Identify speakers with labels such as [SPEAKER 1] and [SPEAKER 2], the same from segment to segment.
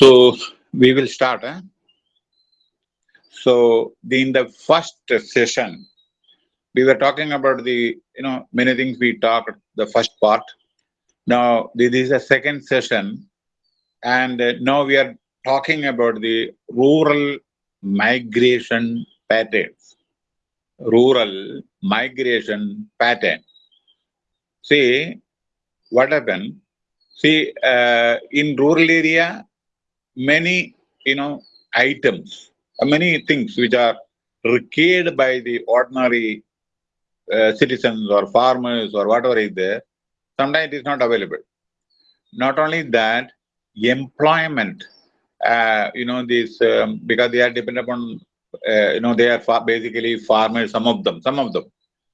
[SPEAKER 1] So we will start. Eh? So in the first session, we were talking about the, you know, many things we talked the first part. Now this is a second session and uh, now we are talking about the rural migration patterns. Rural migration pattern. See, what happened? See, uh, in rural area, many, you know, items, uh, many things which are required by the ordinary uh, citizens or farmers or whatever is there, sometimes it is not available. Not only that, employment, uh, you know, this, um, because they are dependent upon, uh, you know, they are basically farmers, some of them, some of them,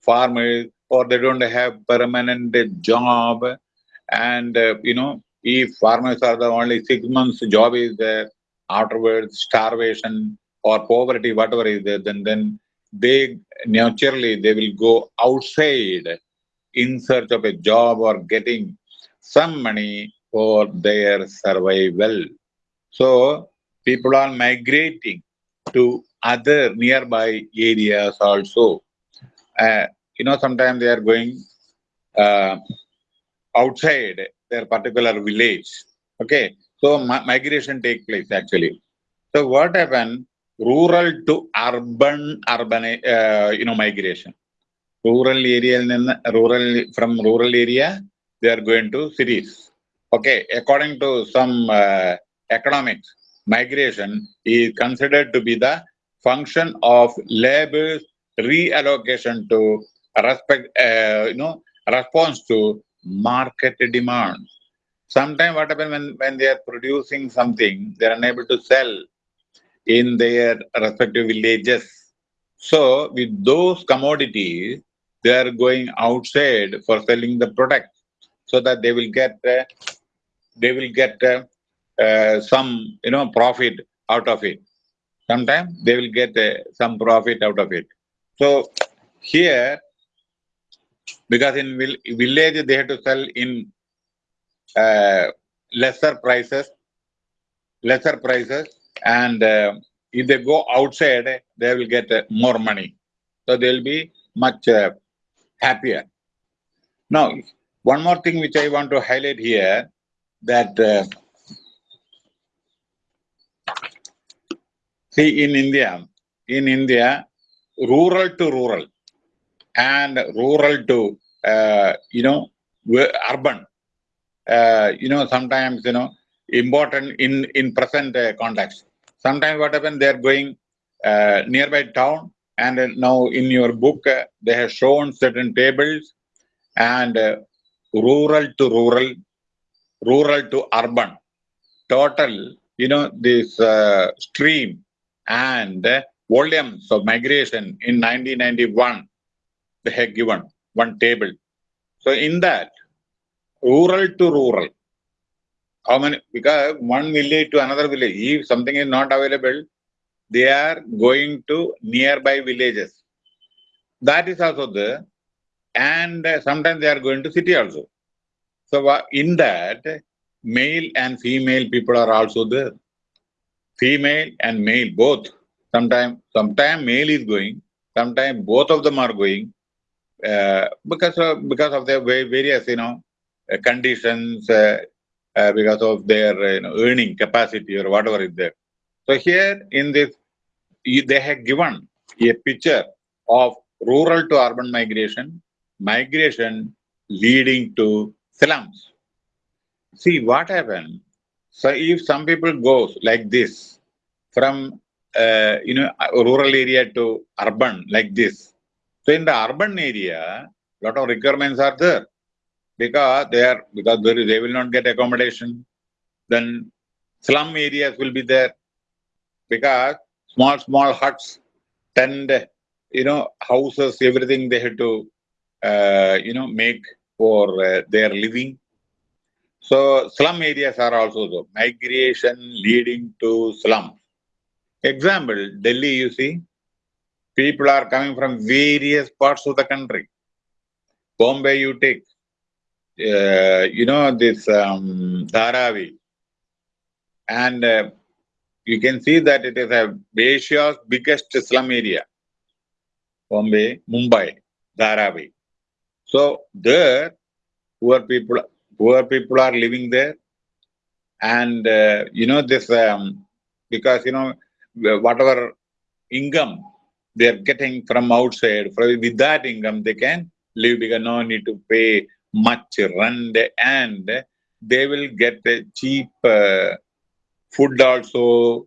[SPEAKER 1] farmers, or they don't have permanent job, and, uh, you know, if farmers are the only six months job is there, afterwards starvation or poverty, whatever is there, then then they naturally they will go outside in search of a job or getting some money for their survival. So people are migrating to other nearby areas also. Uh, you know, sometimes they are going uh, outside their particular village. Okay, so migration take place actually. So what happened? Rural to urban, urban, uh, you know, migration. Rural area, rural from rural area, they are going to cities. Okay, according to some uh, economics, migration is considered to be the function of labor reallocation to respect, uh, you know, response to market demand. Sometimes what happens when, when they are producing something, they are unable to sell in their respective villages. So with those commodities, they are going outside for selling the product so that they will get uh, they will get uh, uh, some you know profit out of it. Sometimes they will get uh, some profit out of it. So here because in village they have to sell in uh, lesser prices, lesser prices, and uh, if they go outside, they will get uh, more money. So they will be much uh, happier. Now, one more thing which I want to highlight here, that uh, see in India, in India, rural to rural, and rural to, uh, you know, urban. Uh, you know, sometimes, you know, important in, in present uh, context. Sometimes what happens, they're going uh, nearby town and now in your book, uh, they have shown certain tables and uh, rural to rural, rural to urban. Total, you know, this stream and volumes of migration in 1991 they have given one table. So in that, rural to rural, how many, because one village to another village, if something is not available, they are going to nearby villages. That is also there. And sometimes they are going to city also. So in that, male and female people are also there. Female and male, both. Sometimes, sometimes male is going, sometimes both of them are going, uh, because of because of their various you know uh, conditions uh, because of their you know, earning capacity or whatever is there. So here in this, they have given a picture of rural to urban migration, migration leading to slums. See what happened. So if some people goes like this from uh, you know rural area to urban like this, so in the urban area, lot of requirements are there because they are because they will not get accommodation. Then slum areas will be there because small small huts, tent, you know, houses, everything they have to uh, you know make for uh, their living. So slum areas are also the migration leading to slums. Example, Delhi, you see, people are coming from various parts of the country. Bombay, you take, uh, you know, this um, Dharavi. and uh, you can see that it is a Asia's biggest slum area. Bombay, Mumbai, Dharavi. So there, poor people, poor people are living there, and uh, you know this um, because you know whatever income they are getting from outside, with that income they can live because no need to pay much rent and they will get cheap uh, food also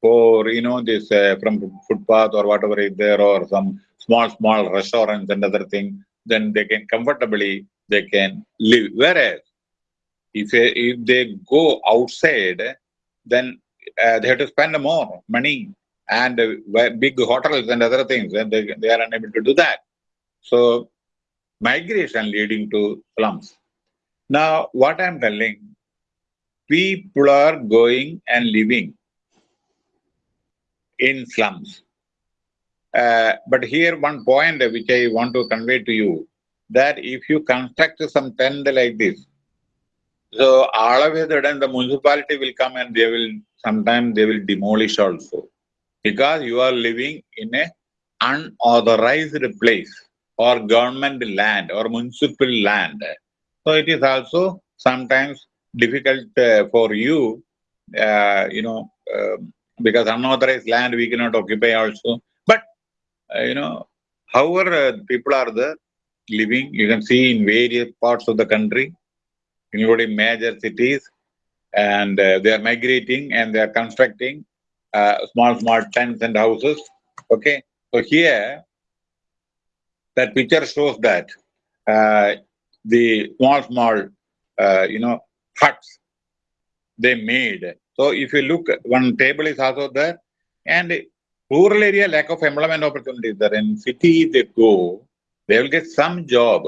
[SPEAKER 1] for you know this uh, from footpath or whatever is there or some small small restaurants and other thing then they can comfortably they can live. Whereas if if they go outside then uh, they have to spend more money and uh, big hotels and other things and they, they are unable to do that so migration leading to slums now, what I'm telling, people are going and living in slums. Uh, but here one point which I want to convey to you, that if you construct some tent like this, so all of a sudden the municipality will come and they will, sometimes they will demolish also. Because you are living in a unauthorized place or government land or municipal land. So it is also sometimes difficult uh, for you, uh, you know, uh, because unauthorized land we cannot occupy also. But, uh, you know, however uh, people are there living, you can see in various parts of the country, including major cities, and uh, they are migrating and they are constructing small, small tents and houses. Okay, so here, that picture shows that the small, small, uh, you know, huts they made. So if you look, one table is also there, and rural area lack of employment opportunities there. In city they go, they will get some job,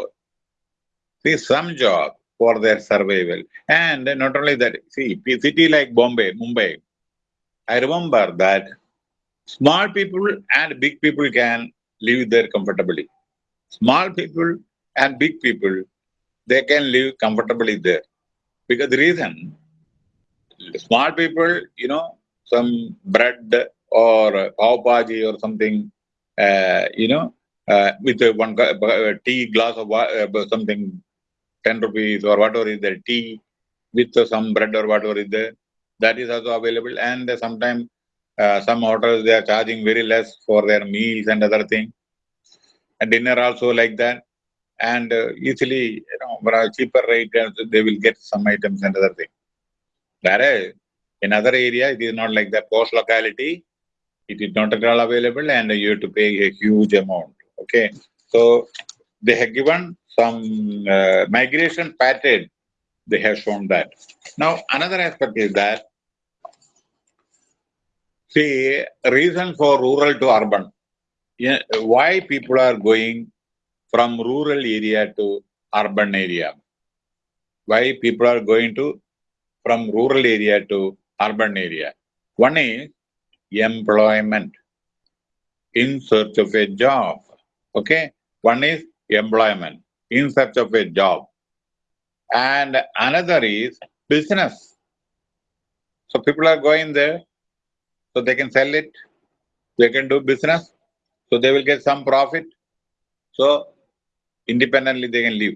[SPEAKER 1] see some job for their survival. And not only that, see, city like Bombay, Mumbai, I remember that small people and big people can live there comfortably. Small people and big people they can live comfortably there. Because the reason, small people, you know, some bread or pav bhaji or something, uh, you know, uh, with one uh, tea glass of uh, something, 10 rupees or whatever is there, tea with some bread or whatever is there, that is also available. And sometimes uh, some hotels, they are charging very less for their meals and other things. And dinner also like that and uh, easily, you know, for a cheaper rate, they will get some items and other things. Whereas in other area, it is not like that. Post locality, it is not at all available, and you have to pay a huge amount. Okay, so they have given some uh, migration pattern. They have shown that. Now, another aspect is that see reason for rural to urban. Yeah, why people are going from rural area to urban area. Why people are going to from rural area to urban area? One is employment in search of a job. Okay, one is employment in search of a job, and another is business. So people are going there, so they can sell it, they can do business, so they will get some profit. So independently they can live.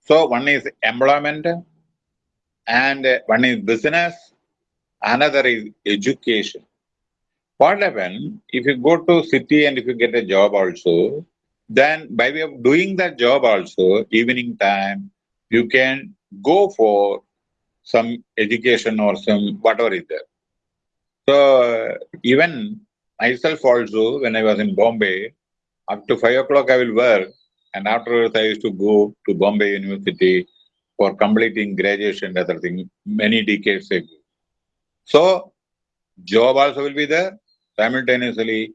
[SPEAKER 1] So one is employment and one is business, another is education. What happens if you go to city and if you get a job also, then by way of doing that job also, evening time, you can go for some education or some whatever is there. So even myself also, when I was in Bombay, up to five o'clock I will work and afterwards, I used to go to Bombay University for completing graduation and other things many decades ago. So, job also will be there. Simultaneously,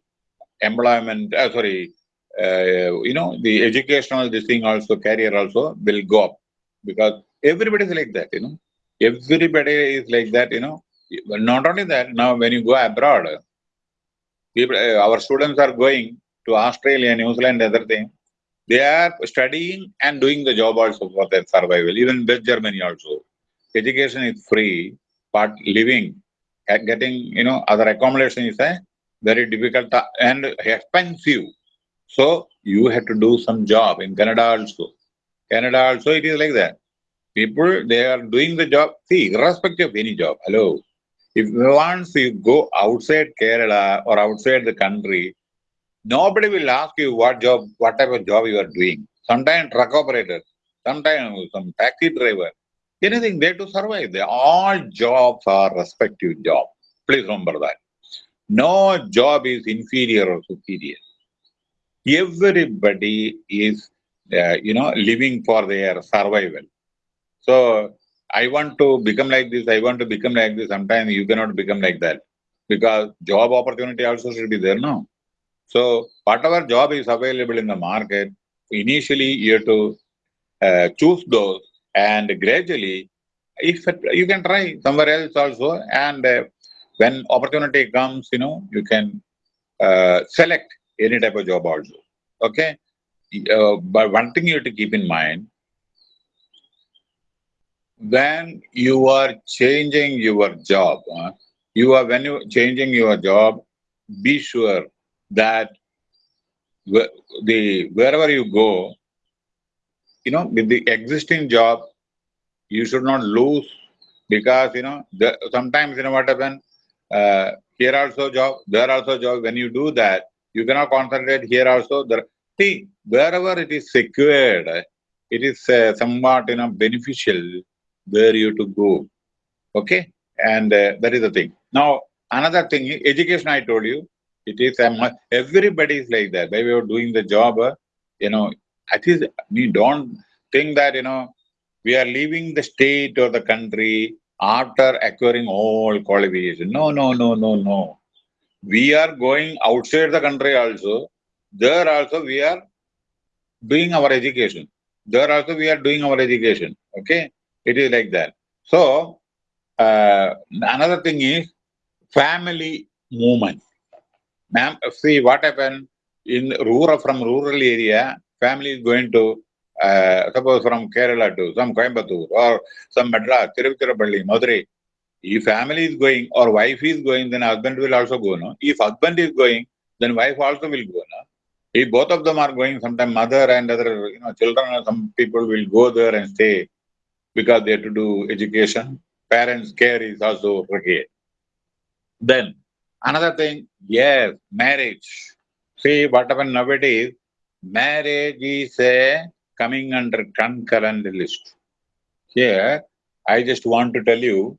[SPEAKER 1] employment, uh, sorry, uh, you know, the educational, this thing also, career also will go up. Because everybody is like that, you know. Everybody is like that, you know. Not only that, now when you go abroad, people, uh, our students are going to Australia, New Zealand, other thing they are studying and doing the job also for their survival, even West Germany also. Education is free but living, getting, you know, other accommodation is a very difficult and expensive. So you have to do some job in Canada also. Canada also it is like that. People, they are doing the job. See, irrespective of any job, hello. If once you go outside Kerala or outside the country, nobody will ask you what job, what type of job you are doing. Sometimes truck operator, sometimes some taxi driver, anything there to survive. They all jobs are respective job. Please remember that. No job is inferior or superior. Everybody is, you know, living for their survival. So I want to become like this, I want to become like this. Sometimes you cannot become like that because job opportunity also should be there, no? So whatever job is available in the market, initially you have to uh, choose those and gradually if you can try somewhere else also and uh, when opportunity comes, you know, you can uh, select any type of job also. Okay. Uh, but one thing you have to keep in mind, when you are changing your job, uh, you are when you changing your job, be sure that the wherever you go, you know, with the existing job, you should not lose because you know the, sometimes you know what happens uh, here also job, there also job. When you do that, you cannot concentrate here also. There, see, wherever it is secured, it is uh, somewhat you know beneficial where you to go. Okay, and uh, that is the thing. Now another thing, education. I told you, it is um, everybody is like that. By way of doing the job, uh, you know, at least we don't think that you know we are leaving the state or the country after acquiring all qualifications. No, no, no, no, no. We are going outside the country also. There also we are doing our education. There also we are doing our education. Okay? It is like that. So, uh, another thing is family movement. Ma'am, see what happened in rural, from rural area, family is going to uh, suppose from Kerala to some Coimbatore or some Madras, Tiruchirappalli, Madurai, if family is going or wife is going, then husband will also go. No? If husband is going, then wife also will go. No? If both of them are going, sometimes mother and other you know children, some people will go there and stay because they have to do education. Parents' care is also required. Then another thing, yes, marriage. See what happened nowadays. Marriage is a coming under concurrent list. Here, I just want to tell you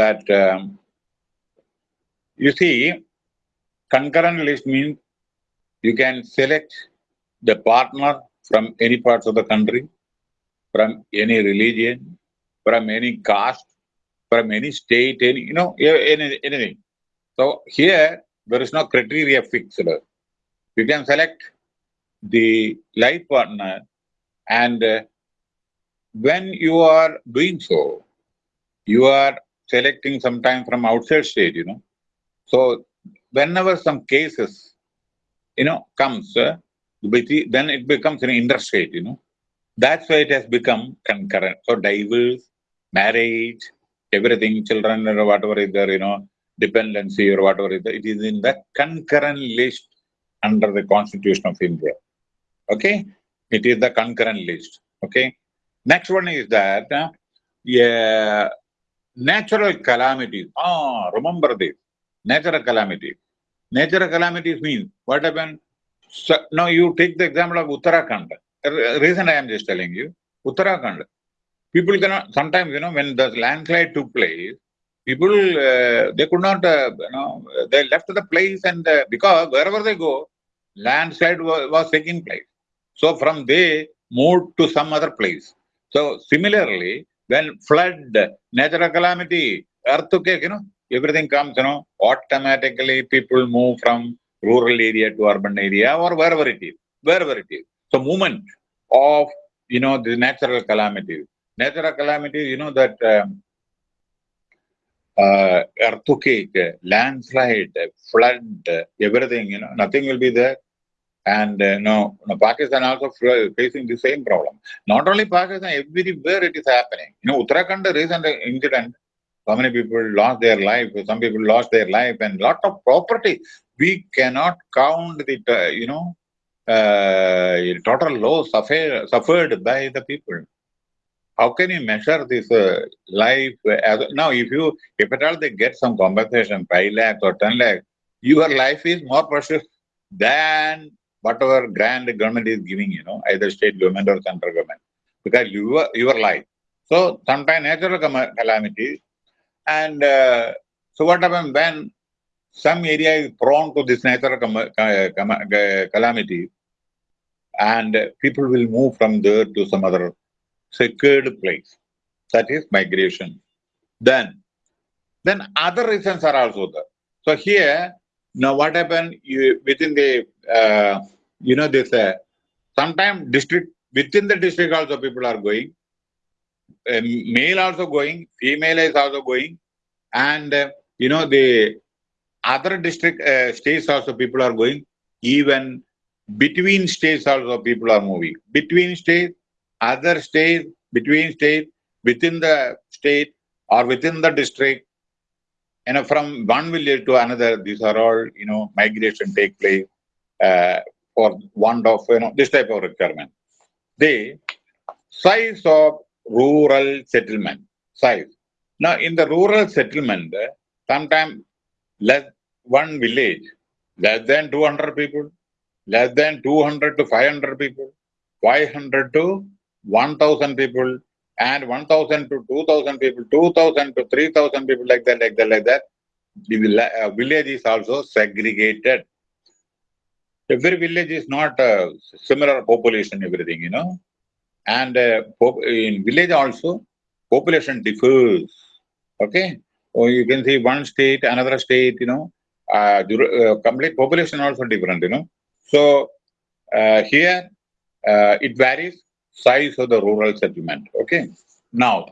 [SPEAKER 1] that, um, you see, concurrent list means you can select the partner from any parts of the country, from any religion, from any caste, from any state, any, you know, any, anything. So here, there is no criteria fixed. You can select the life partner and uh, when you are doing so, you are selecting sometime from outside state, you know. So whenever some cases, you know, comes, uh, then it becomes an interstate, you know. That's why it has become concurrent. So divorce, marriage, everything, children or whatever is there, you know, dependency or whatever is there, it is in the concurrent list under the Constitution of India. Okay? It is the concurrent list. Okay? Next one is that uh, yeah, natural calamities. Ah, remember this. Natural calamities. Natural calamities means what happened? So, now you take the example of Uttarakhand. Reason I am just telling you, Uttarakhand. People cannot, sometimes, you know, when the landslide took place, people, uh, they could not, uh, you know, they left the place and uh, because wherever they go, landslide was, was taking place. So from there, moved to some other place. So similarly, when flood, natural calamity, earthquake, you know, everything comes, you know, automatically people move from rural area to urban area or wherever it is, wherever it is. So movement of, you know, the natural calamities. Natural calamities, you know, that um, uh, earthquake, landslide, flood, everything, you know, nothing will be there. And uh, no, no, Pakistan also facing the same problem. Not only Pakistan, everywhere it is happening. You know, Uttarakhand recent incident, so many people lost their life, some people lost their life and lot of property. We cannot count the, uh, you know, uh, total loss suffered, suffered by the people. How can you measure this uh, life? As, now, if you, if at all they get some compensation, 5 lakhs or 10 lakhs, your life is more precious than whatever grant government is giving, you know, either state government or central government, because your, your life. So, sometimes natural calamity, and uh, so what happens when some area is prone to this natural calamity, and people will move from there to some other secured place. That is migration. Then, then other reasons are also there. So here, now what happened you, within the, uh, you know, this, uh, sometimes district, within the district also people are going, male also going, female is also going, and, uh, you know, the other district uh, states also people are going, even between states also people are moving. Between states, other states, between states, within the state or within the district, you know, from one village to another, these are all, you know, migration take place uh, for want of, you know, this type of requirement. The size of rural settlement, size. Now, in the rural settlement, sometimes less one village, less than 200 people, less than 200 to 500 people, 500 to 1000 people, and 1000 to 2000 people, 2000 to 3000 people, like that, like that, like that. The uh, village is also segregated. Every village is not a similar population, everything, you know. And uh, in village also, population differs. Okay. Or you can see one state, another state, you know, uh, uh, complete population also different, you know. So uh, here uh, it varies size of the rural settlement. Okay. Now,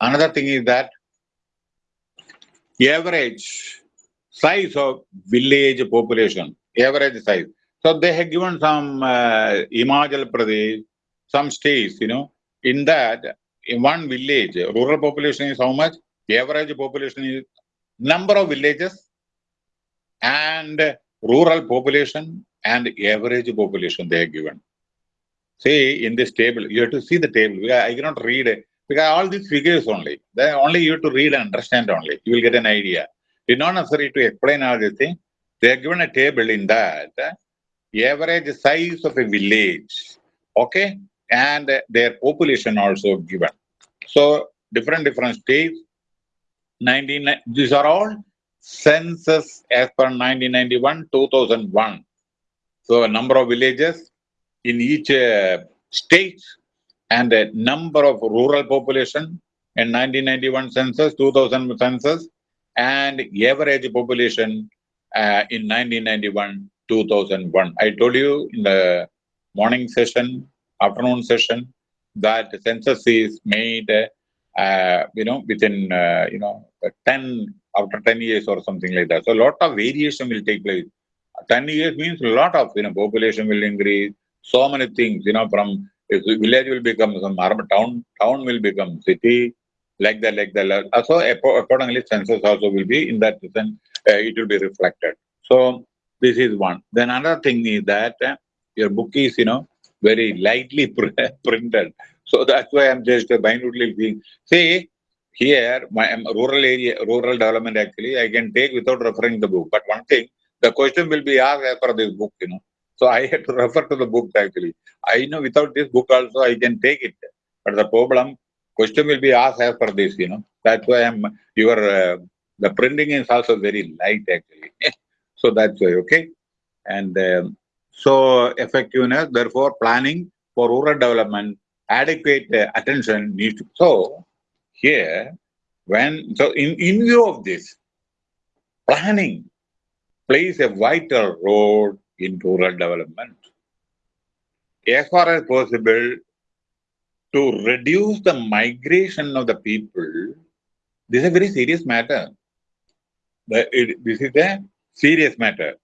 [SPEAKER 1] another thing is that average size of village population, average size. So they have given some uh, Himachal Pradesh, some states, you know, in that in one village, rural population is how much? Average population is number of villages and rural population and average population they are given. See, in this table, you have to see the table. I cannot read it because all these figures only. Then only you have to read and understand only. You will get an idea. It's not necessary to explain all these things. They are given a table in that average size of a village, okay, and their population also given. So different different states. 19 these are all census as per 1991 2001 so a number of villages in each uh, state and a number of rural population in 1991 census 2000 census and average population uh, in 1991 2001 i told you in the morning session afternoon session that census is made uh, you know within uh, you know 10 after 10 years or something like that. So a lot of variation will take place. 10 years means a lot of, you know, population will increase, so many things, you know, from village will become some town, town will become city, like that, like that. So accordingly, census also will be in that sense, uh, it will be reflected. So this is one. Then another thing is that uh, your book is, you know, very lightly printed. So that's why I'm just minutely saying, see, here, my um, rural area, rural development actually, I can take without referring the book. But one thing, the question will be asked as per this book, you know. So I had to refer to the book actually. I know without this book also I can take it. But the problem, question will be asked as per this, you know. That's why I'm, your, uh, the printing is also very light actually. so that's why, okay. And um, so effectiveness, therefore planning for rural development, adequate uh, attention needs to, so here, when, so in, in view of this, planning plays a vital role in rural development. As far as possible, to reduce the migration of the people, this is a very serious matter. The, it, this is a serious matter.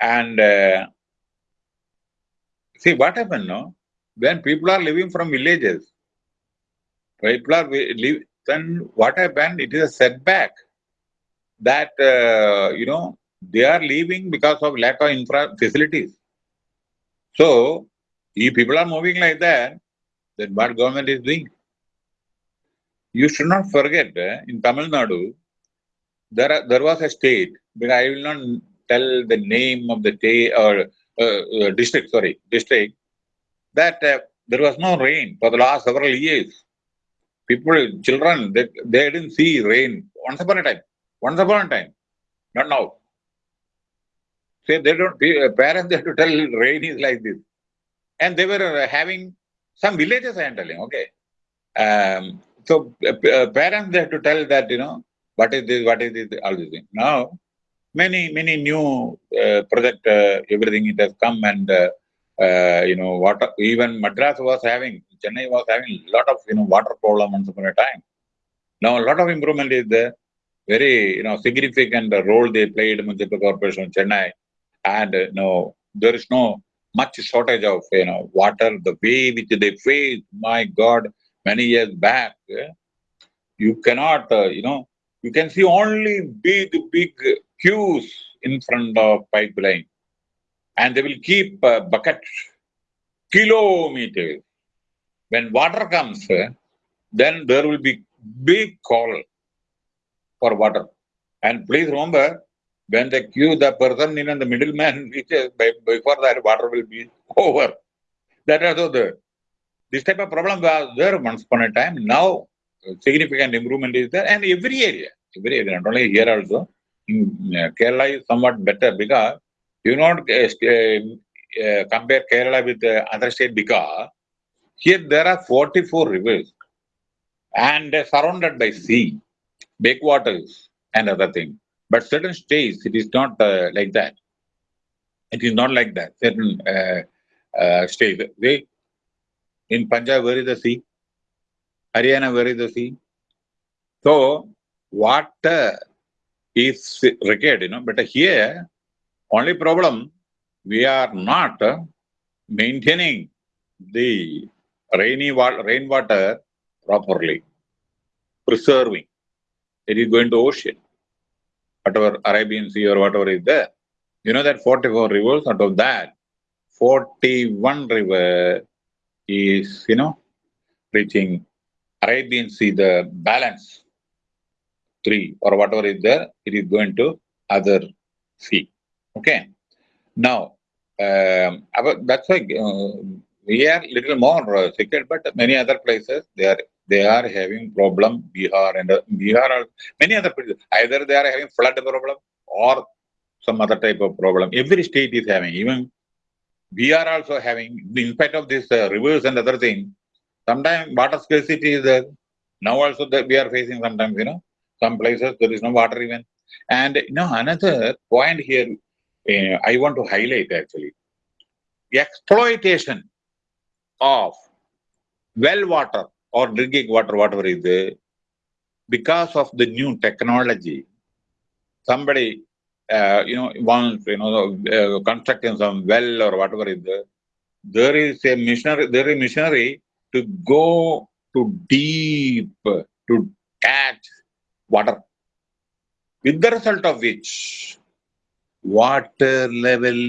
[SPEAKER 1] And uh, see what happened, no? When people are living from villages, People are live, then what happened? It is a setback that, uh, you know, they are leaving because of lack of infra facilities. So, if people are moving like that, then what government is doing? You should not forget, uh, in Tamil Nadu, there, are, there was a state, but I will not tell the name of the state or uh, uh, district, sorry, district, that uh, there was no rain for the last several years. People, children, they, they didn't see rain once upon a time. Once upon a time, not now. Say they don't, parents they have to tell rain is like this. And they were having some villages, I am telling, okay. Um, so uh, parents they have to tell that, you know, what is this, what is this, all these things. Now, many, many new uh, project, uh, everything it has come and, uh, you know, water, even Madras was having, Chennai was having a lot of, you know, water problem once upon a time. Now, a lot of improvement is there. Very, you know, significant role they played municipal corporation Chennai. And, you know, there is no much shortage of, you know, water, the way which they faced, my God, many years back, you cannot, uh, you know, you can see only big, big queues in front of pipeline. And they will keep uh, buckets kilometers. When water comes, then there will be big call for water. And please remember, when they queue, the person in the middleman before that water will be over. That is also. This type of problem was there once upon a time. Now, significant improvement is there, and every area, every area, not only here also, Kerala is somewhat better because you not uh, uh, compare Kerala with uh, other state because here there are 44 rivers and surrounded by sea, backwaters and other things. But certain states, it is not uh, like that. It is not like that. Certain uh, uh, states, they in Punjab, where is the sea? Haryana, where is the sea? So, water is required, you know, but here, only problem, we are not maintaining the rainy water, rainwater properly, preserving. It is going to ocean, whatever Arabian Sea or whatever is there. You know that 44 rivers, out of that, 41 river is, you know, reaching Arabian Sea, the balance three or whatever is there, it is going to other sea. Okay. Now, um, that's why uh, we are little more uh, secure, but many other places they are they are having problem. Bihar and uh, Bihar are many other places. Either they are having flood problem or some other type of problem. Every state is having. Even we are also having, in spite of this uh, rivers and other things, sometimes water scarcity is there. Now also that we are facing sometimes, you know, some places there is no water even. And you know, another point here uh, I want to highlight actually. Exploitation of well water or drinking water, whatever is there, because of the new technology, somebody uh, you know, once, you know, uh, constructing some well or whatever is there, there is a missionary, there is a missionary to go to deep to catch water. With the result of which, water level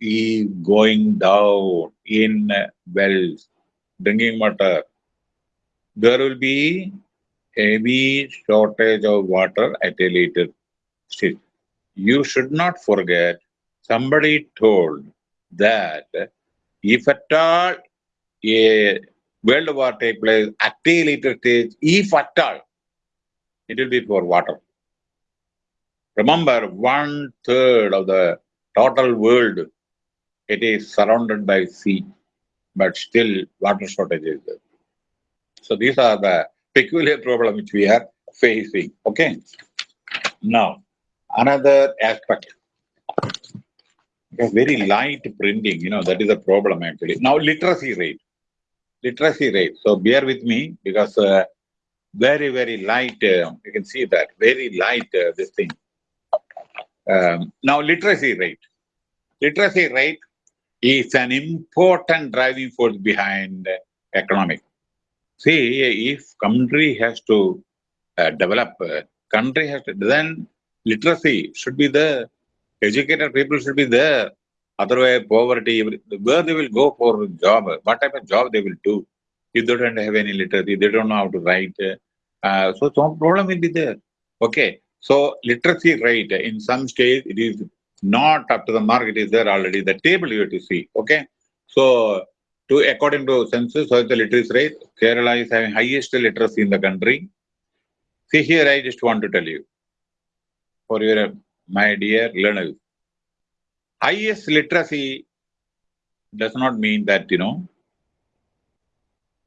[SPEAKER 1] is going down in wells, drinking water. There will be heavy shortage of water at a later stage you should not forget somebody told that if at all a world war take place at a later stage, if at all, it will be for water. Remember, one third of the total world, it is surrounded by sea, but still water shortage is there. So these are the peculiar problem which we are facing. Okay. Now, Another aspect, very light printing, you know, that is a problem actually. Now, literacy rate. Literacy rate. So bear with me because uh, very, very light, uh, you can see that, very light uh, this thing. Um, now, literacy rate. Literacy rate is an important driving force behind economic. See, if country has to uh, develop, uh, country has to, then literacy should be there. Educated people should be there. Otherwise, poverty, where they will go for job, what type of job they will do. If they don't have any literacy, they don't know how to write. Uh, so some problem will be there. Okay. So literacy rate in some states it is not up to the mark, it is there already. The table you have to see. Okay. So to according to census, so the literacy rate, Kerala is having highest literacy in the country. See here, I just want to tell you for your my dear learners. Highest literacy does not mean that you know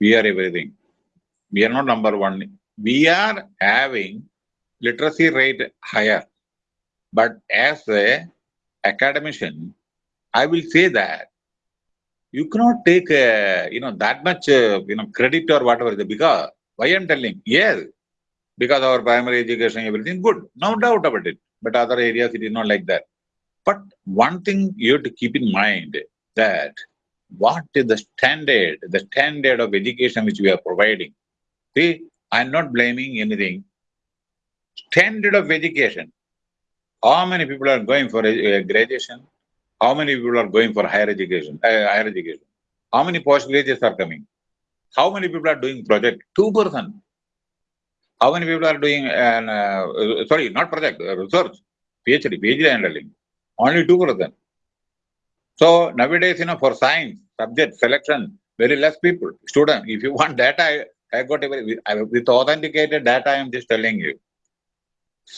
[SPEAKER 1] we are everything. We are not number one. We are having literacy rate higher. But as a academician, I will say that you cannot take uh, you know that much uh, you know credit or whatever because why I'm telling yes because our primary education everything good no doubt about it but other areas it is not like that but one thing you have to keep in mind that what is the standard the standard of education which we are providing see I'm not blaming anything standard of education how many people are going for graduation how many people are going for higher education? Uh, higher education. How many postgraduates are coming? How many people are doing project? Two percent. How many people are doing an uh, sorry, not project uh, research, PhD, PhD handling? Only two percent. So nowadays, you know, for science subject selection, very less people, student. If you want data, I, I got a, with authenticated data. I am just telling you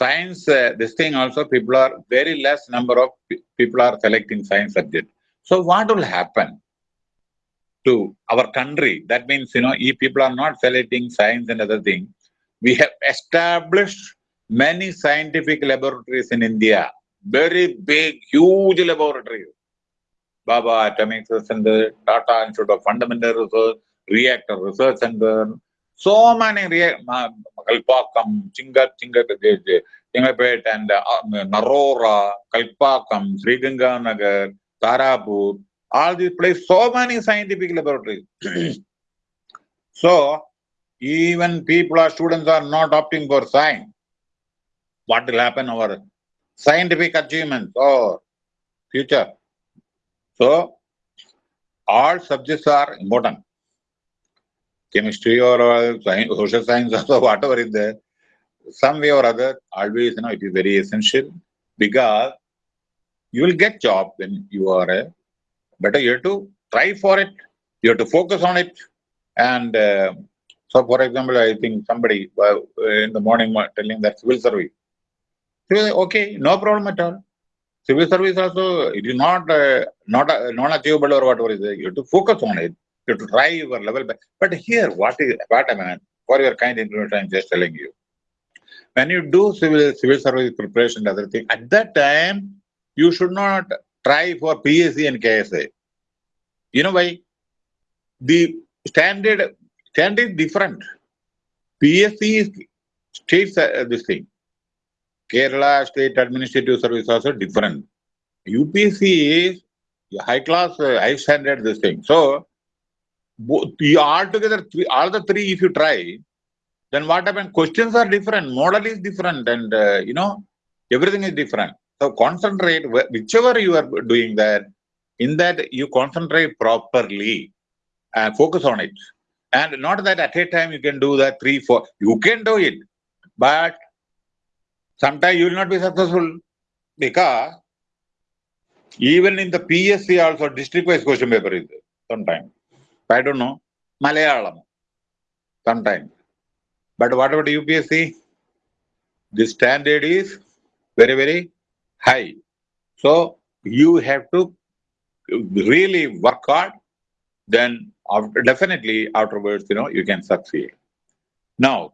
[SPEAKER 1] science, uh, this thing also people are very less number of people are selecting science subject. So what will happen to our country? That means, you know, if people are not selecting science and other things, we have established many scientific laboratories in India, very big, huge laboratories. Bhabha Atomic Research Center, Tata Institute of Fundamental Research, Reactor Research Center, so many Kalpakkam, Chingat, Chingat, Chingapet, and uh, Narora, Kalpakkam, Sriganganagar, Tarapur, all these places, so many scientific laboratories. so, even people or students are not opting for science. What will happen our scientific achievements or future? So, all subjects are important chemistry or uh, science, social science or whatever is there, some way or other, always, you know, it is very essential because you will get job when you are a, better you have to try for it, you have to focus on it. And uh, so, for example, I think somebody uh, in the morning telling that civil service. Okay, no problem at all. Civil service also, it is not uh, not uh, non-achievable or whatever is. You have to focus on it. You to try your level. Back. But here, what is what I mean, for your kind information, I'm just telling you. When you do civil civil service preparation and other thing, at that time, you should not try for PSC and KSA. You know why? The standard standard is different. PSC is state uh, this thing. Kerala State Administrative Service also different. UPSC is high class, uh, high standard this thing. So you all together, all the three, if you try, then what happens? Questions are different, model is different, and uh, you know, everything is different. So concentrate, whichever you are doing that, in that you concentrate properly and focus on it. And not that at a time you can do that three, four, you can do it, but sometimes you will not be successful because even in the PSC also district wise question paper is there sometimes. I don't know, Malayalam, sometimes. But what about UPSC? The standard is very, very high. So you have to really work hard, then after, definitely afterwards, you know, you can succeed. Now,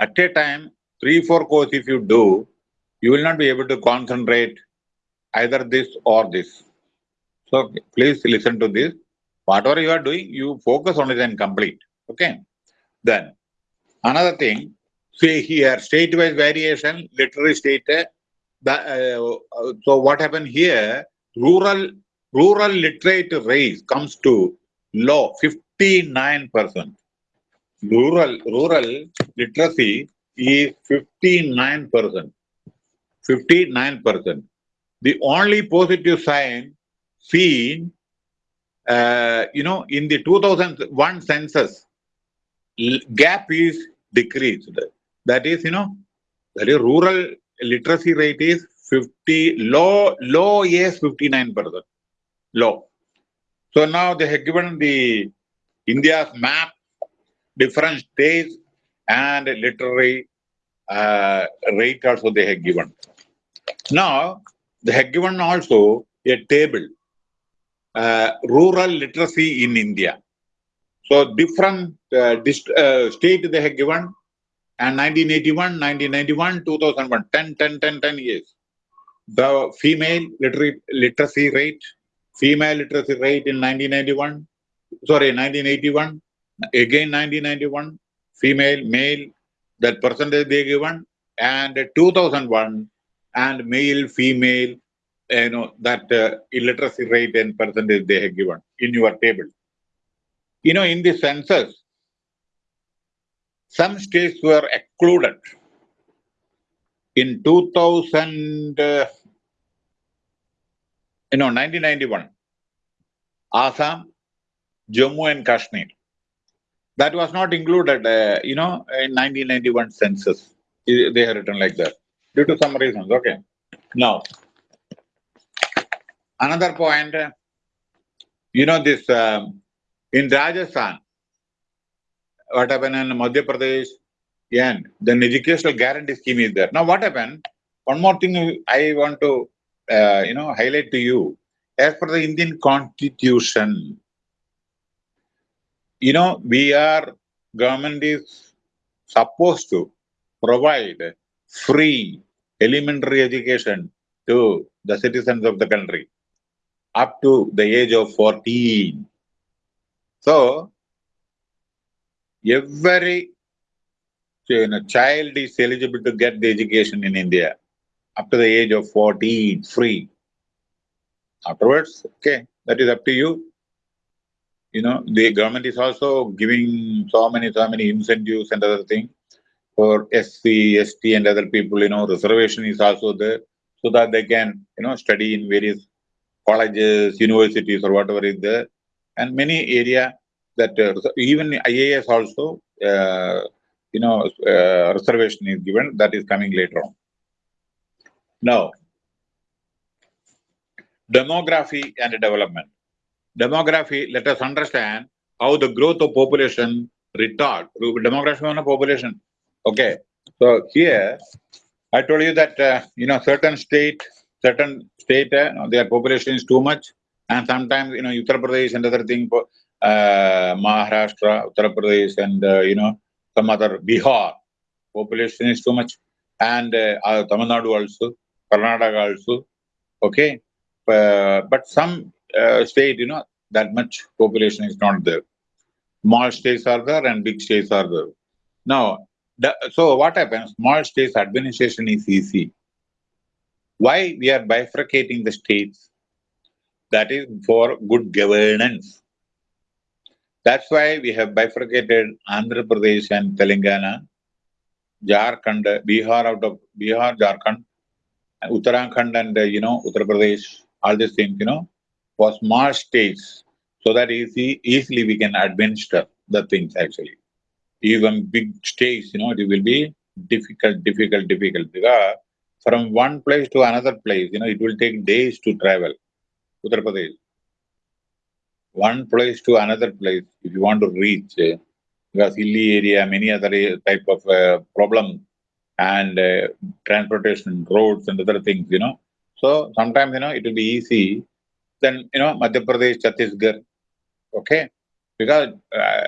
[SPEAKER 1] at a time, three, four course if you do, you will not be able to concentrate either this or this. So please listen to this. Whatever you are doing, you focus on it and complete. Okay. Then another thing, see here, state-wise variation, literary state. Uh, uh, so what happened here? Rural rural literate rate comes to low, 59%. rural, rural literacy is 59%. 59%. The only positive sign seen, uh, you know, in the 2001 census, gap is decreased. That is, you know, that is rural literacy rate is 50, low, low is 59%, low. So now they have given the India's map, different states and literary uh, rate also they have given. Now, they have given also a table, uh, rural literacy in India. So different uh, uh, state they have given and 1981, 1991, 2001, 10, 10, 10, 10 years. The female literary, literacy rate, female literacy rate in 1991, sorry, 1981, again 1991, female, male, that percentage they given, and 2001, and male, female, you know, that uh, illiteracy rate and percentage they have given in your table. You know, in the census, some states were excluded. In 2000, uh, you know, 1991, Assam, Jammu and Kashmir. That was not included, uh, you know, in 1991 census. They are written like that due to some reasons. Okay. Now, another point, uh, you know, this um, in Rajasthan, what happened in Madhya Pradesh, and then the educational guarantee scheme is there. Now, what happened? One more thing I want to, uh, you know, highlight to you. As per the Indian Constitution, you know, we are, government is supposed to provide free elementary education to the citizens of the country up to the age of 14. So, every you know, child is eligible to get the education in India up to the age of 14, free. Afterwards, okay, that is up to you. You know, the government is also giving so many, so many incentives and other things for SC, ST and other people, you know, reservation is also there so that they can, you know, study in various colleges, universities or whatever is there. And many area that uh, even IAS also, uh, you know, uh, reservation is given. That is coming later on. Now, demography and development. Demography, let us understand how the growth of population retard. Demography on a population. Okay. So here, I told you that, uh, you know, certain state, certain state, uh, their population is too much. And sometimes, you know, Uttar Pradesh and other thing, uh, Maharashtra, Uttar Pradesh, and uh, you know some other Bihar. Population is too much, and uh, Tamil Nadu also, Karnataka also. Okay, but some state, you know, that much population is not there. Small states are there and big states are there. Now, the, so what happens? Small states administration is easy. Why we are bifurcating the states? That is for good governance. That's why we have bifurcated Andhra Pradesh and Telangana, Jharkhand, Bihar out of Bihar, Jharkhand, Uttarakhand and, uh, you know, Uttar Pradesh, all these things, you know, for small states so that easy, easily we can administer the things actually. Even big states, you know, it will be difficult, difficult, difficult because from one place to another place, you know, it will take days to travel. Uttar Pradesh one place to another place if you want to reach uh, because hilly area, many other type of uh, problem and uh, transportation, roads and other things, you know. So sometimes, you know, it will be easy. Then, you know, Madhya Pradesh, Chhattisgarh, okay. Because uh,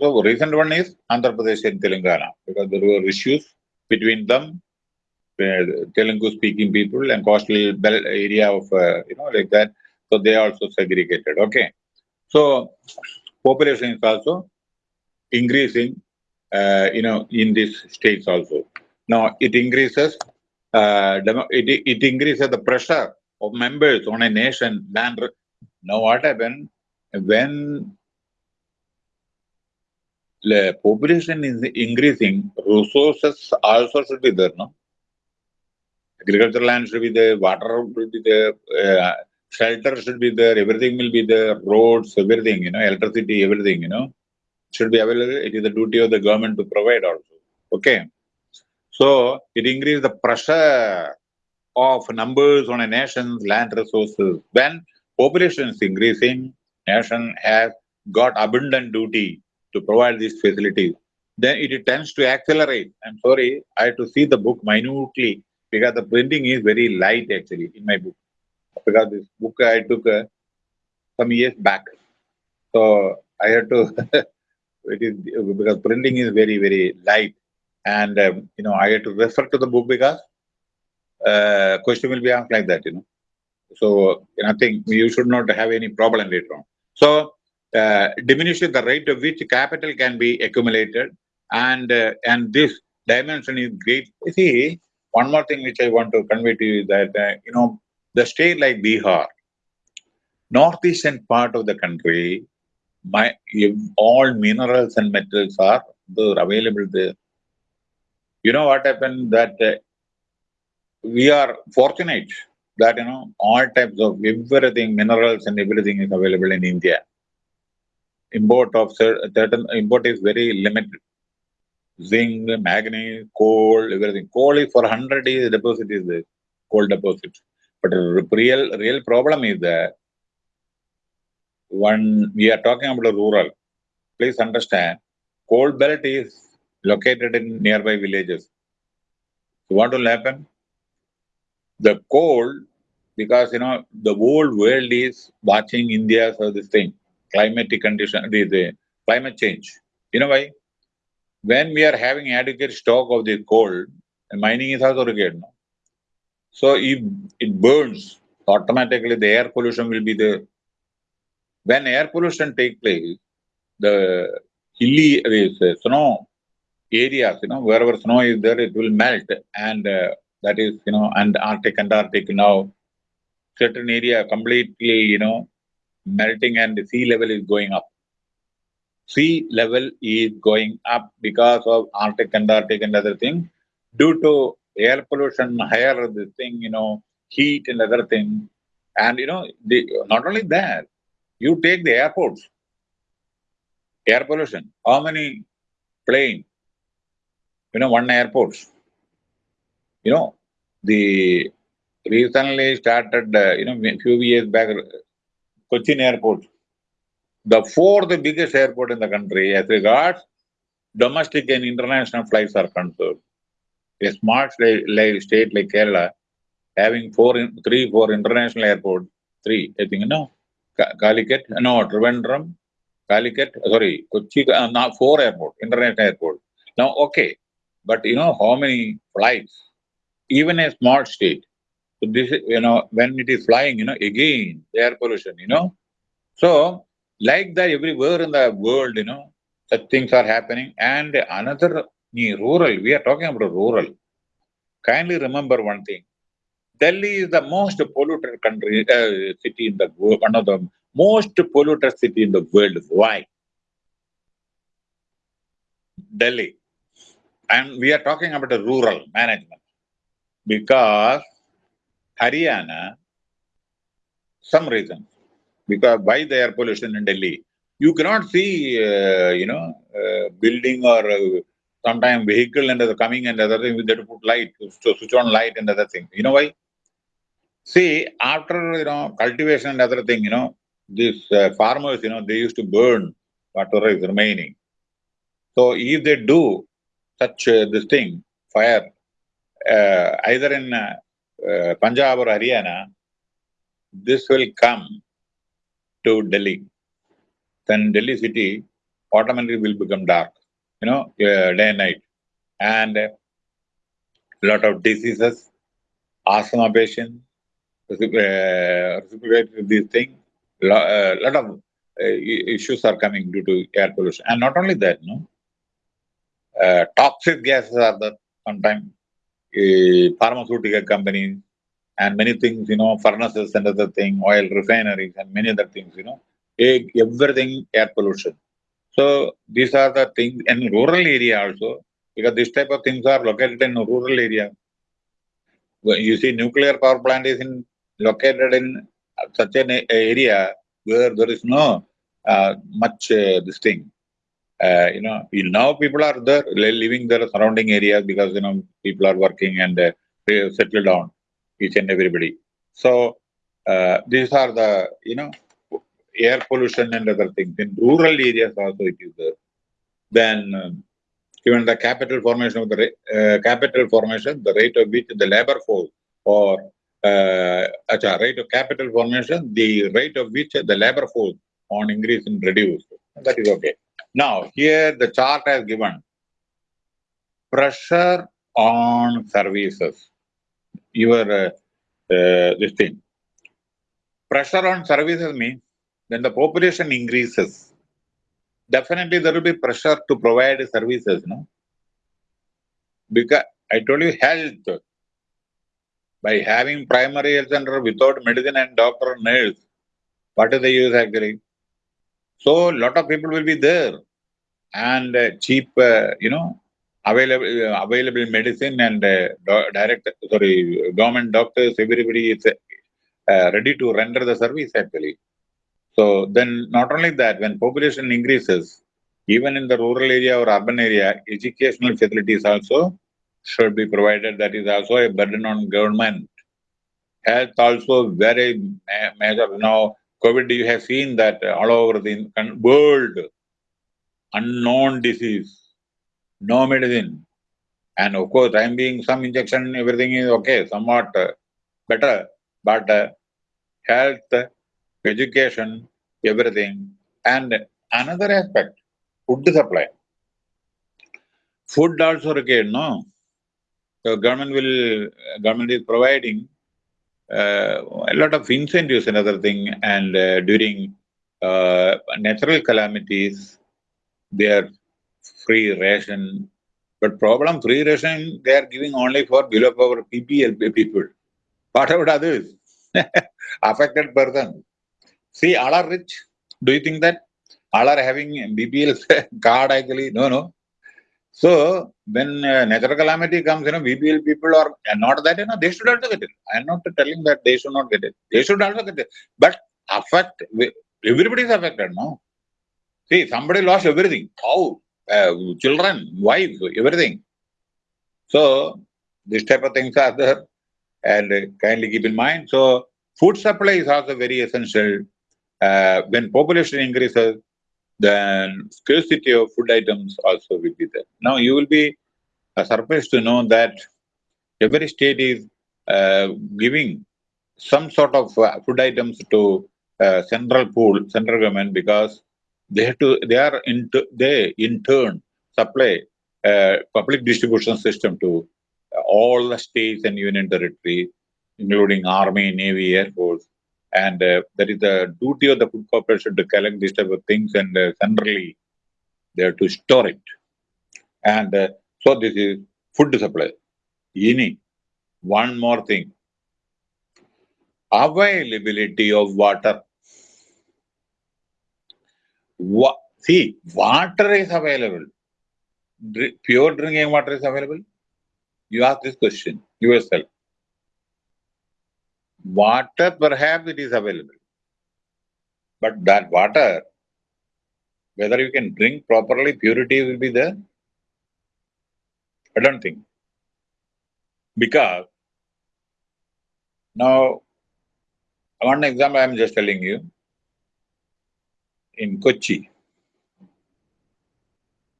[SPEAKER 1] the recent one is Andhra Pradesh and Telangana because there were issues between them, uh, Telugu speaking people and coastal belt area of, uh, you know, like that. So they also segregated, okay. So population is also increasing, uh, you know, in these states also. Now it increases, uh, it, it increases the pressure of members on a nation land. now what happened when the population is increasing, resources also should be there, no? Agricultural land should be there, water will be there, uh, shelter should be there, everything will be there, roads, everything, you know, electricity, everything, you know, should be available. It is the duty of the government to provide also. Okay. So it increases the pressure of numbers on a nation's land resources. When population is increasing, nation has got abundant duty to provide these facilities. Then it tends to accelerate. I'm sorry, I have to see the book minutely because the printing is very light actually in my book. Because this book I took uh, some years back. So I had to, it is because printing is very, very light. And, um, you know, I had to refer to the book because uh, question will be asked like that, you know. So I think you should not have any problem later on. So uh, diminishes the rate of which capital can be accumulated and uh, and this dimension is great. You see, one more thing which I want to convey to you is that, uh, you know, the state like Bihar, northeastern part of the country, my all minerals and metals are available there. You know what happened that uh, we are fortunate that you know all types of everything minerals and everything is available in India. Import of certain import is very limited. Zinc, manganese, coal, everything. Coal is for hundred years deposit is the coal deposit. But real real problem is that when we are talking about the rural, please understand, coal belt is located in nearby villages. So what will happen? The cold, because you know the whole world is watching India for this thing, climatic condition, the, the climate change. You know why? When we are having adequate stock of the coal, mining is also required. No? So if it burns, automatically the air pollution will be there. When air pollution take place, the hilly uh, snow areas, you know, wherever snow is there, it will melt and uh, that is, you know, and Arctic, Antarctic now, certain area completely, you know, melting and the sea level is going up. Sea level is going up because of Arctic, Antarctic and other things due to air pollution, higher this thing, you know, heat and other things. And, you know, the, not only that, you take the airports, air pollution, how many plane, you know, one airport, you know, the recently started, uh, you know, a few years back, Cochin Airport, the fourth biggest airport in the country as regards domestic and international flights are concerned. A smart state like Kerala, having four, three, four international airports, three, I think, no, Calicut, no, Trivandrum, Calicut, sorry, Kochi, uh, not four airport, international airport. Now, okay, but you know how many flights even a small state. So this, you know, when it is flying, you know, again, air pollution, you know. So, like that everywhere in the world, you know, such things are happening. And another, rural, we are talking about rural. Kindly remember one thing. Delhi is the most polluted country, uh, city in the world, one of the most polluted city in the world. Why? Delhi. And we are talking about the rural management because Haryana, some reason, because why the air pollution in Delhi, you cannot see, uh, you know, uh, building or uh, sometimes vehicle and other coming and other thing, they to put light, to switch on light and other thing. You know why? See, after, you know, cultivation and other thing, you know, these uh, farmers, you know, they used to burn whatever is remaining. So if they do such uh, this thing, fire, either in Punjab or Haryana, this will come to Delhi. Then Delhi city automatically will become dark, you know, day and night. And a lot of diseases, asthma patients, respiratory these things, a lot of issues are coming due to air pollution. And not only that, no, uh, toxic gases are there sometimes pharmaceutical companies and many things, you know, furnaces and other thing, oil refineries and many other things, you know, everything air pollution. So these are the things in rural area also, because this type of things are located in rural area. You see nuclear power plant is in located in such an area where there is no uh, much uh, this thing. Uh, you know, now people are there living their surrounding areas because you know people are working and uh, settle down each and everybody. So uh, these are the you know air pollution and other things in rural areas also it is there. Then um, given the capital formation of the uh, capital formation, the rate of which the labor force or uh, rate of capital formation, the rate of which the labor force on increase and reduce. That is okay. Now, here the chart has given pressure on services. Your uh, uh, this thing. Pressure on services means when the population increases, definitely there will be pressure to provide services, no? Because I told you health. By having primary health center without medicine and doctor and nurse, what is the use actually? So a lot of people will be there and uh, cheap, uh, you know, available uh, available medicine and uh, direct, sorry, government doctors, everybody is uh, ready to render the service actually. So then not only that, when population increases, even in the rural area or urban area, educational facilities also should be provided. That is also a burden on government. Health also very major. Now, COVID, you have seen that all over the world, unknown disease, no medicine. And of course, I'm being some injection, everything is okay, somewhat uh, better. But uh, health, education, everything. And another aspect, food supply. Food also required, no? So government will, government is providing a lot of incentives another thing and uh, during uh, natural calamities they are free ration. But problem free ration they are giving only for below power BPL people. What about others affected person. See all are rich. Do you think that? All are having BPL card actually no no so when uh, natural calamity comes, you know, BPL people are not that, you know, they should also get it. I am not telling that they should not get it. They should also get it. But affect, everybody is affected, no? See, somebody lost everything. How? Uh, children, wife, everything. So, this type of things are there. And uh, kindly keep in mind. So, food supply is also very essential. Uh, when population increases, then scarcity of food items also will be there. Now you will be uh, surprised to know that every state is uh, giving some sort of uh, food items to uh, central pool, central government because they have to, they are into, they in turn supply uh, public distribution system to all the states and union territory, including army, navy, air force, and uh, that is the duty of the food corporation to collect these type of things and uh, centrally they have to store it. And uh, so this is food supply. Ini, one more thing. Availability of water. Wa see, water is available. Dr pure drinking water is available. You ask this question yourself. Water, perhaps it is available. But that water, whether you can drink properly, purity will be there? I don't think. Because now, one example I am just telling you. In Kochi,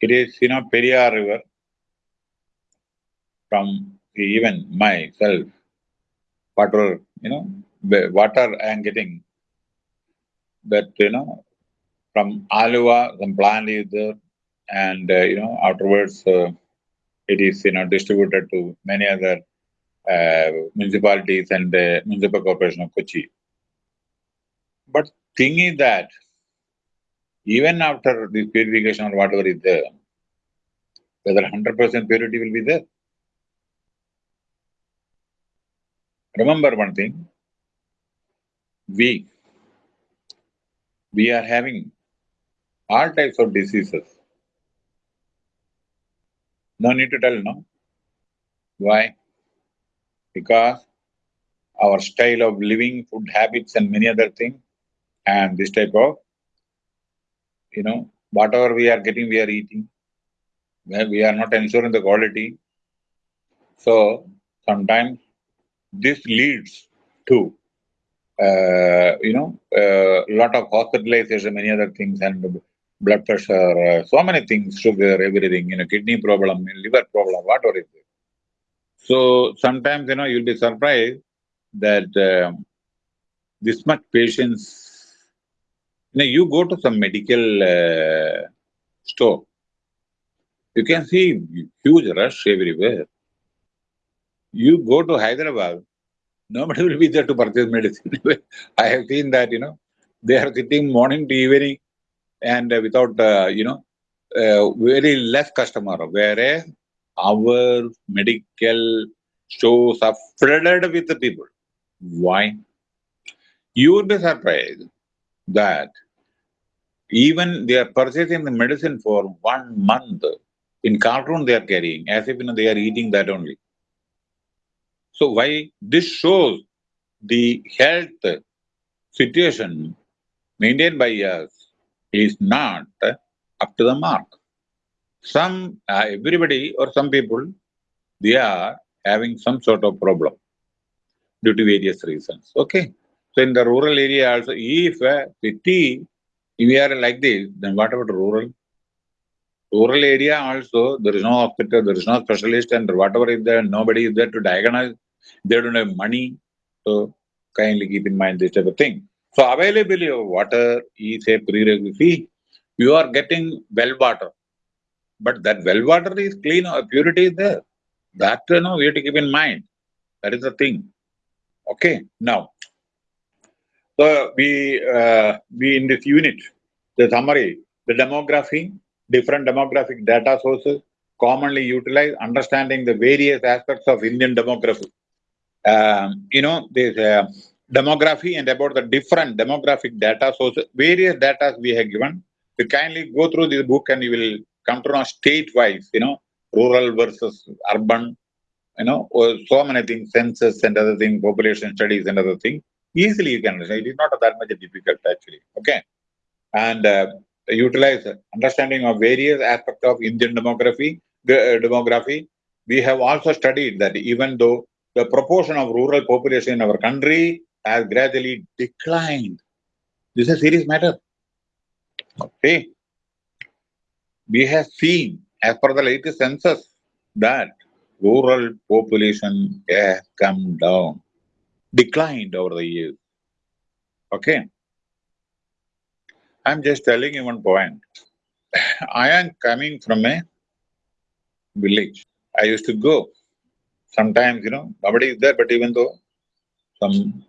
[SPEAKER 1] it is, you know, Periyar River from even myself, water you know, water I am getting that, you know, from Aluva, some plant is there, and, uh, you know, afterwards uh, it is, you know, distributed to many other uh, municipalities and the municipal corporation of Kochi. But thing is that even after this purification or whatever is there, whether 100% purity will be there. Remember one thing, we, we are having all types of diseases. No need to tell, no? Why? Because our style of living, food habits, and many other things, and this type of, you know, whatever we are getting, we are eating. We are not ensuring the quality. So sometimes this leads to uh, you know, a uh, lot of hospitalization, many other things, and blood pressure, uh, so many things, sugar, everything, you know, kidney problem, liver problem, whatever it is. So sometimes, you know, you'll be surprised that uh, this much patients. you know, you go to some medical uh, store, you can see huge rush everywhere. You go to Hyderabad, nobody will be there to purchase medicine. I have seen that, you know, they are sitting morning to evening and uh, without, uh, you know, uh, very less customer, whereas our medical stores are flooded with the people. Why? You would be surprised that even they are purchasing the medicine for one month in carton they are carrying, as if you know, they are eating that only. So why this shows the health situation maintained by us is not up to the mark. Some, uh, everybody or some people, they are having some sort of problem due to various reasons. Okay. So in the rural area also, if a city, if we are like this, then what about rural? Rural area also, there is no hospital, there is no specialist, and whatever is there, nobody is there to diagnose. They don't have money. So kindly keep in mind this type of thing. So availability of water is a prerequisite. You are getting well water, but that well water is clean or purity is there. That you know we have to keep in mind. That is the thing. Okay. Now, so we uh, we in this unit, the summary, the demography, different demographic data sources, commonly utilized, understanding the various aspects of Indian demography. Um, you know, this uh, demography and about the different demographic data sources, various data we have given. You kindly go through this book and you will come to know state-wise, you know, rural versus urban, you know, so many things, census and other things, population studies and other things. Easily you can understand. It is not that much difficult actually. Okay. And uh, utilize understanding of various aspects of Indian demography, uh, demography. We have also studied that even though the proportion of rural population in our country has gradually declined. This is a serious matter. Okay. We have seen, as per the latest census, that rural population has come down, declined over the years. Okay. I'm just telling you one point. I am coming from a village. I used to go. Sometimes, you know, nobody is there, but even though some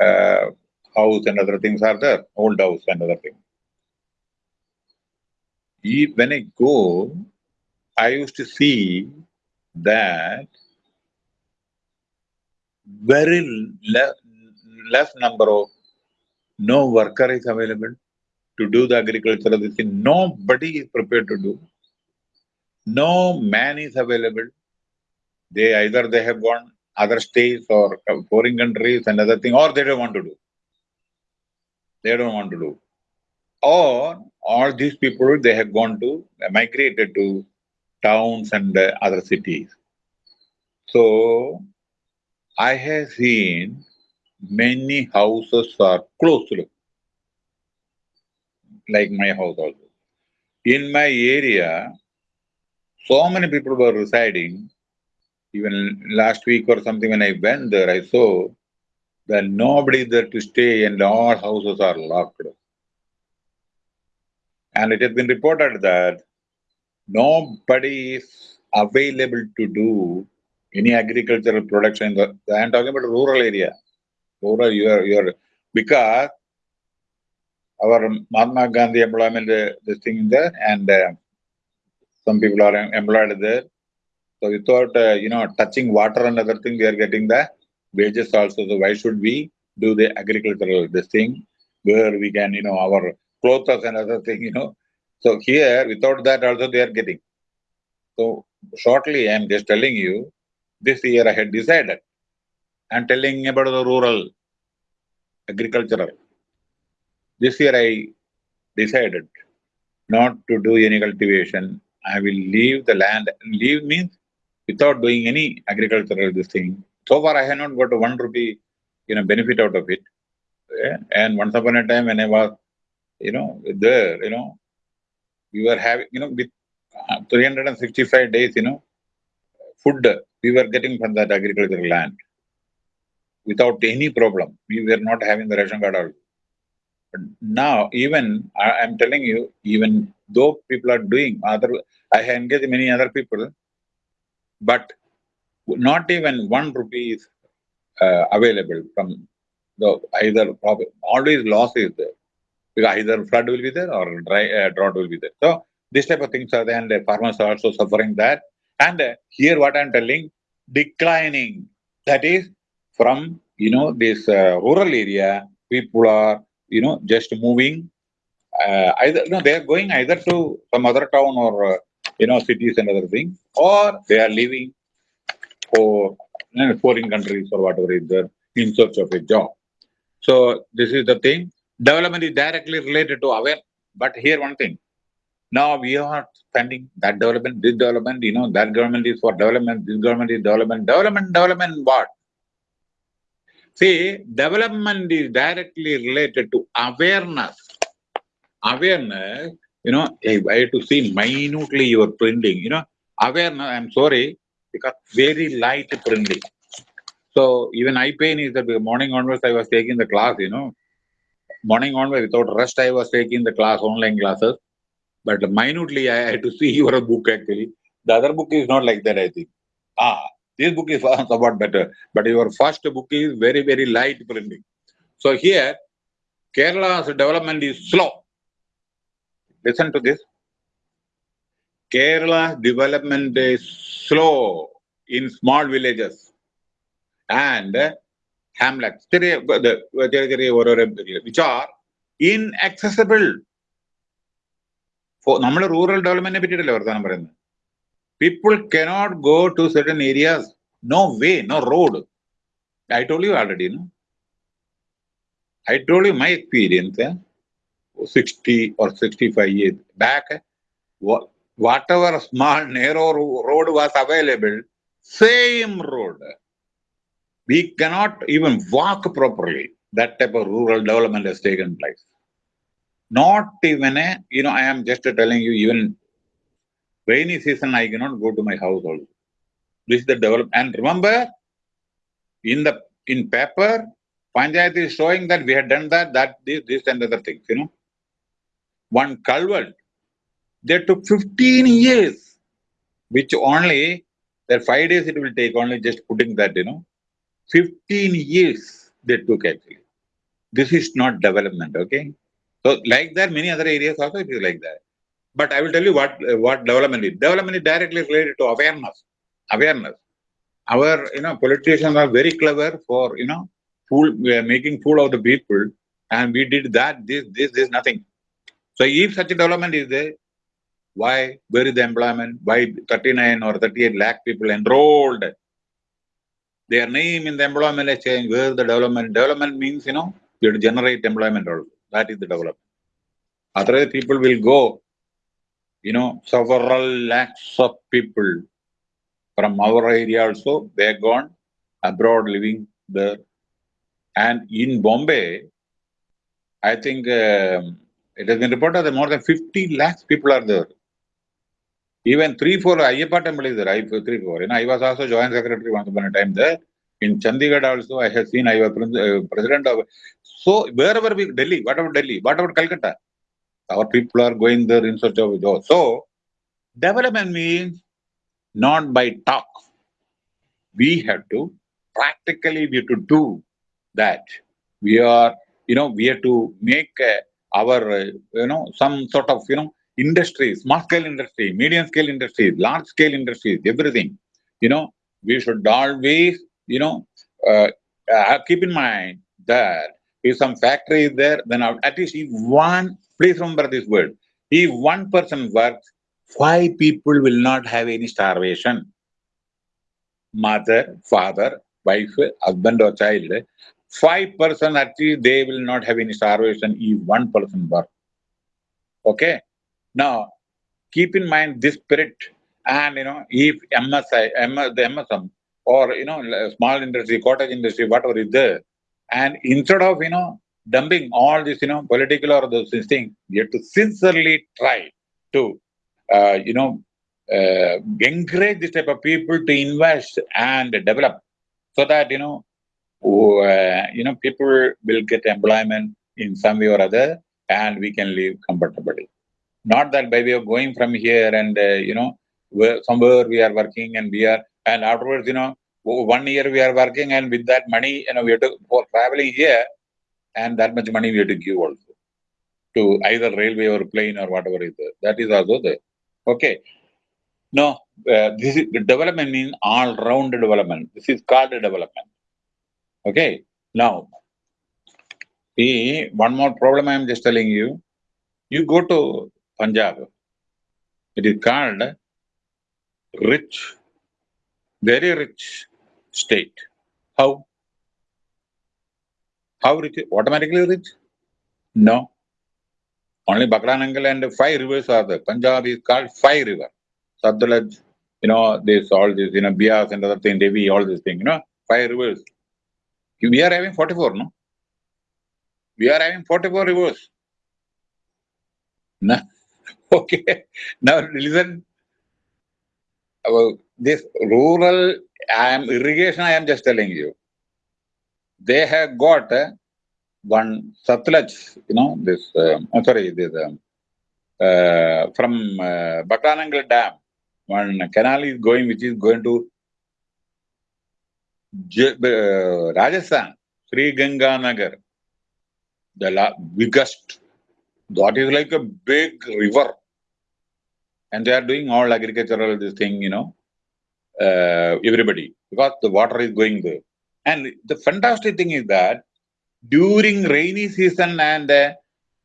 [SPEAKER 1] uh, house and other things are there, old house and other things. When I go, I used to see that very le less number of no worker is available to do the agricultural thing. Nobody is prepared to do. No man is available. They either they have gone other states or foreign countries and other thing, or they don't want to do. They don't want to do. Or all these people, they have gone to, migrated to towns and other cities. So, I have seen many houses are closed, like my house also. In my area, so many people were residing, even last week or something when I went there, I saw that nobody there to stay and all houses are locked. And it has been reported that nobody is available to do any agricultural production. I am talking about rural area. Rural, you are, you are, because our Mahatma Gandhi employment, uh, this thing there, and uh, some people are employed there. So without, uh, you know, touching water and other thing, we are getting the wages also. So why should we do the agricultural this thing where we can, you know, our clothes and other thing, you know. So here, without that also they are getting. So shortly, I am just telling you, this year I had decided. I'm telling about the rural, agricultural. This year I decided not to do any cultivation. I will leave the land. Leave means without doing any agricultural this thing. So far I have not got one rupee, you know, benefit out of it. Yeah? And once upon a time when I was, you know, there, you know, we were having, you know, with uh, 365 days, you know, food we were getting from that agricultural land without any problem. We were not having the ration card also. But now, even I, am telling you, even though people are doing other, I have engaged many other people, but not even one rupee is uh, available from the either profit. Always loss is there because either flood will be there or dry uh, drought will be there. So this type of things are there, and the farmers are also suffering that. And uh, here, what I'm telling, declining. That is from you know this uh, rural area, people are you know just moving. Uh, either no, they are going either to some other town or uh, you know cities and other things, or they are leaving for you know, foreign countries or whatever is there in search of a job. So this is the thing. Development is directly related to aware. But here one thing. Now we are spending that development, this development, you know, that government is for development, this government is development, development, development, what? See, development is directly related to awareness. Awareness, you know, I have to see minutely your printing, you know, awareness, I'm sorry, because very light printing. So even eye pain is that morning onwards I was taking the class, you know. Morning onwards without rest I was taking the class, online classes. But minutely I had to see your book actually. The other book is not like that, I think. Ah, this book is somewhat better. But your first book is very, very light printing. So here, Kerala's development is slow Listen to this. Kerala development is slow in small villages and hamlets, which are inaccessible നമ്മൾ rural ഡെവലപ്മെന്റിനെ പറ്റിയിട്ടല്ലേ വർത്താനം പറയുന്നത് people cannot go to certain areas no way no road I told U already no I told you my experience 60 or 65 years back, whatever small narrow road was available, same road. We cannot even walk properly. That type of rural development has taken place. Not even a, you know, I am just telling you, even rainy season, I cannot go to my house also. This is the development. And remember, in the in paper, Panchayat is showing that we had done that, that, this, this and other things, you know. One culvert, they took 15 years, which only, that five days it will take, only just putting that, you know. 15 years they took actually. This is not development, okay? So like that, many other areas also it is like that. But I will tell you what what development is. Development is directly related to awareness. Awareness. Our you know politicians are very clever for you know fool we are making fool of the people, and we did that. This this this nothing. So if such a development is there, why where is the employment? Why 39 or 38 lakh people enrolled? Their name in the employment exchange. where is the development? Development means you know you have to generate employment. That is the development. Otherwise, people will go, you know, several lakhs of people from our area also, they are gone abroad living there. And in Bombay, I think um, it has been reported that more than 50 lakhs people are there. Even three, four, Ayyappa temple is there, I, three, four. You know, I was also joint secretary once upon a time there. In Chandigarh also, I have seen, I was uh, president of, so wherever we, Delhi, what about Delhi, what about Calcutta? Our people are going there in search of jobs. So, development means not by talk. We have to, practically we have to do that. We are, you know, we have to make uh, our, uh, you know, some sort of, you know, industry, small scale industry, medium scale industry, large scale industries, everything. You know, we should always you know, uh, uh, keep in mind that if some factory is there, then at least if one Please remember this word. If one person works, five people will not have any starvation. Mother, father, wife, husband or child, five person actually they will not have any starvation if one person works. Okay. Now, keep in mind this spirit and, you know, if MSI, MS, the MSM or, you know, small industry, cottage industry, whatever is there, and instead of, you know, dumping all this, you know, political or those things, you have to sincerely try to, uh, you know, uh, encourage this type of people to invest and develop so that, you know, uh, you know, people will get employment in some way or other and we can live comfortably. Not that by way of going from here and, uh, you know, where, somewhere we are working and we are, and afterwards, you know, one year we are working and with that money, you know, we have to, for traveling here, and that much money we have to give also to either railway or plane or whatever is there. That is also there. Okay. No, uh, this is the development means all round development. This is called development. Okay. Now, see, one more problem I am just telling you. You go to Punjab. It is called rich, very rich state. How? How rich? Automatically rich? No. Only Bhakra Nangal and five rivers are there. Punjab is called five river. Satluj, you know, this all this, you know, Beas and other thing, Devi, all this thing, you know, five rivers. We are having 44, no? We are having 44 rivers. No. Okay. Now listen. About this rural I am irrigation, I am just telling you. They have got uh, one Satluj, you know, this, uh, I'm sorry, this, um, uh, from uh, Bhakra Nangal Dam, one canal is going, which is going to uh, Rajasthan, Sri Ganga Nagar, the biggest, that is like a big river and they are doing all agricultural this thing, you know, uh, everybody, because the water is going there. And the fantastic thing is that during rainy season and uh,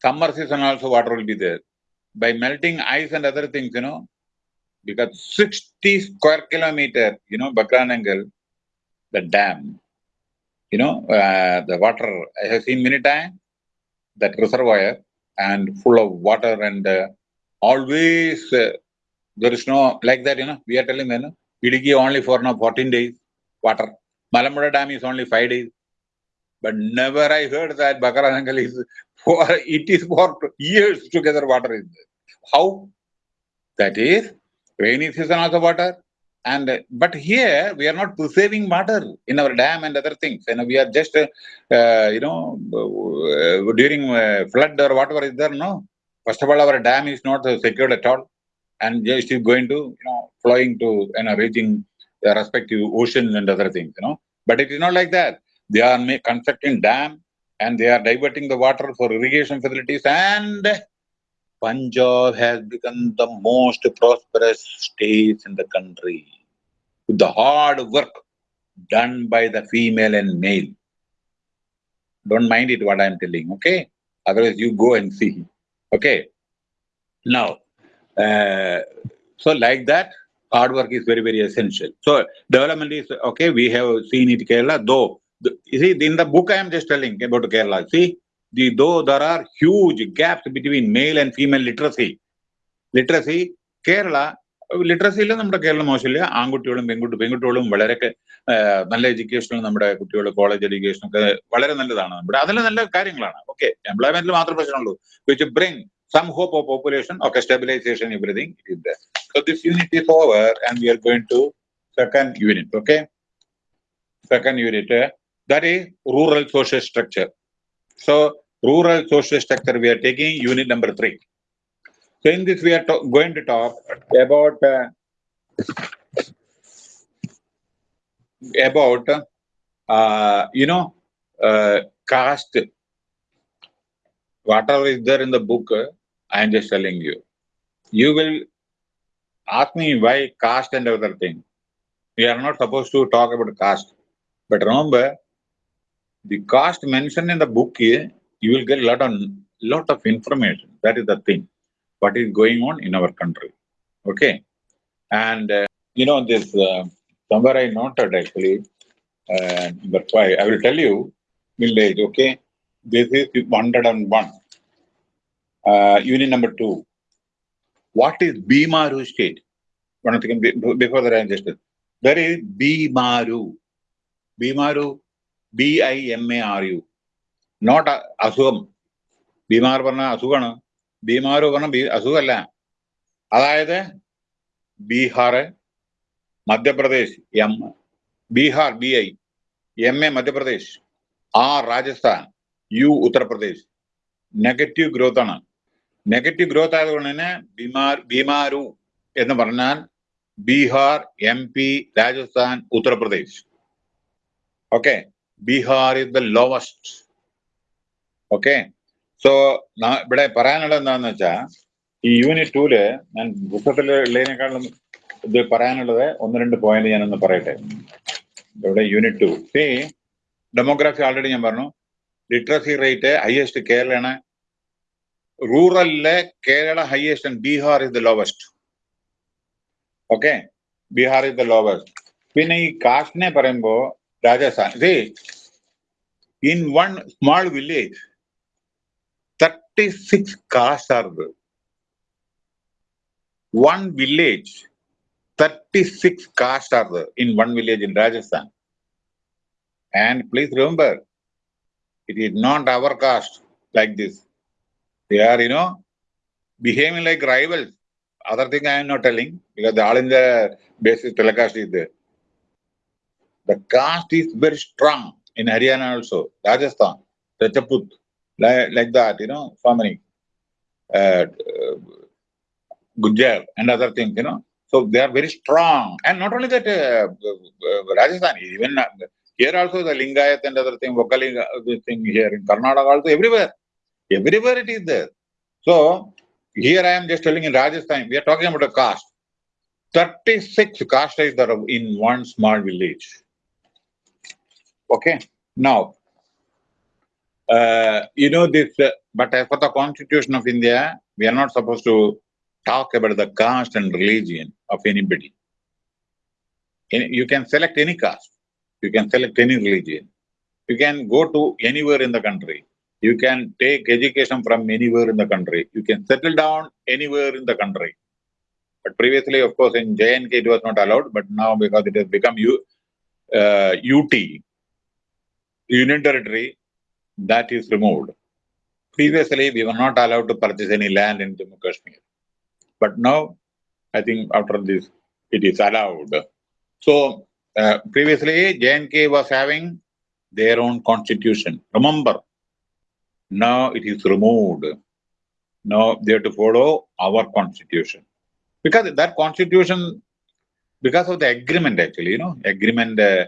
[SPEAKER 1] summer season also water will be there. By melting ice and other things, you know, because 60 square kilometer, you know, Bhakra Nangal, the dam, you know, uh, the water, I have seen many times, that reservoir and full of water and uh, always uh, there is no like that you know we are telling them you know, only for now 14 days water Malamura dam is only 5 days but never I heard that Bhakra Nangal is for it is for years together water is there. How? That is rainy season also water and but here we are not preserving water in our dam and other things and we are just uh, you know uh, during uh, flood or whatever is there no First of all, our dam is not secured at all, and just is going to, you know, flowing to, you know, reaching the respective oceans and other things, you know. But it is not like that. They are constructing dam, and they are diverting the water for irrigation facilities, and Punjab has become the most prosperous state in the country with the hard work done by the female and male. Don't mind it what I'm telling, okay? Otherwise, you go and see. Okay. Now, uh, so like that, hard work is very, very essential. So development is, okay, we have seen it Kerala, though, the, you see, in the book I am just telling about Kerala, see, the, though there are huge gaps between male and female literacy, literacy, Kerala, ലിറ്ററസിയിൽ നമ്മുടെ കേരളം മോശമില്ല. ആൺകുട്ടികളും പെൺകുട്ടി പെൺകുട്ടികളും വളരെ നല്ല എഡ്യൂക്കേഷനും നമ്മുടെ കുട്ടികൾ college എഡ്യൂക്കേഷനും ഒക്കെ വളരെ നല്ലതാണ് നമ്മുടെ. അതിൽ നല്ല കാര്യങ്ങളാണ്. ഓക്കെ എംപ്ലോയ്മെന്റിൽ മാത്രം പ്രശ്നമുള്ളൂ. Which bring some hope of population okay stabilisation everything so this unit is over and we are going to second unit okay second unit that is rural social structure so rural social structure, we are taking unit number three. So in this, we are going to talk about uh, about uh, you know uh, caste. Whatever is there in the book, I am just telling you. You will ask me why caste and other thing. We are not supposed to talk about caste, but remember, the caste mentioned in the book, you will get a lot of lot of information. That is the thing. What is going on in our country? Okay, and uh, you know this uh, somewhere I noted actually uh, number five. I will tell you village. Okay, this is 101. Uh, unit number two. What is Bimaru state? One before I just there is Bimaru. Bimaru, B I M A R U. Not അസുഖം. ബീമാർ പറഞ്ഞ അസുഖമാണ് ബീമാർ പറഞ്ഞ അസുഖമല്ല അതായത് Bihar Madhya Pradesh M Bihar B I M A Madhya Pradesh R Rajasthan U Uttar Pradesh. Negative growth ആണ്. Negative growth ആയതുകൊണ്ട് തന്നെ ബീമാർ ബീമാരു എന്ന് പറഞ്ഞാൽ Bihar M P Rajasthan Uttar Pradesh. Okay Bihar is the lowest okay so ഇവിടെ പറയാനുള്ളത് എന്താണെന്ന് വെച്ചാൽ ഈ യൂണിറ്റ് ടൂൽ ഞാൻ പുസ്തകത്തിൽ ഉള്ളതിനേക്കാളും ഇത് പറയാനുള്ളത് ഒന്ന് രണ്ട് പോയിന്റ് ഞാനൊന്ന് പറയട്ടെ. ഇവിടെ unit two C demography already ഞാൻ പറഞ്ഞു. ലിറ്ററസി റേറ്റ് ഹയസ്റ്റ് കേരളയാണ് റൂറലിലെ Kerala highest and Bihar is the lowest okay Bihar is the lowest പിന്നെ ഈ കാസ്റ്റിനെ പറയുമ്പോ Rajasthan C in one small village Thirty-six six are are one village thirty six in are in one village And please remember, it is not our caste like this. They are, you know, behaving like rivals. Other thing I am not telling because all in the basis telecast is there. The caste is very strong in Haryana also, Rajasthan, Rajaput like, like that, you know, so many. Uh, and other things, you know. So they are very strong. And not only that, uh, uh, Rajasthan, even uh, here also the Lingayat and other thing, Vokalinga, this thing here in Karnataka also, everywhere. Everywhere it is there. So here I am just telling in Rajasthan, we are talking about a caste. 36 caste is there in one small village. Okay. Now, uh, you know this, uh, but as for the constitution of India, we are not supposed to talk about the caste and religion of anybody. You can select any caste. You can select any religion. You can go to anywhere in the country. You can take education from anywhere in the country. You can settle down anywhere in the country. But previously, of course, in JNK it was not allowed, but now because it has become U, uh, UT, Union Territory, that is removed. Previously, we were not allowed to purchase any land in Jammu Kashmir. But now, I think after this, it is allowed. So, uh, previously, JNK was having their own constitution. Remember, now it is removed. Now they have to follow our constitution. Because that constitution, because of the agreement actually, you know, agreement, uh,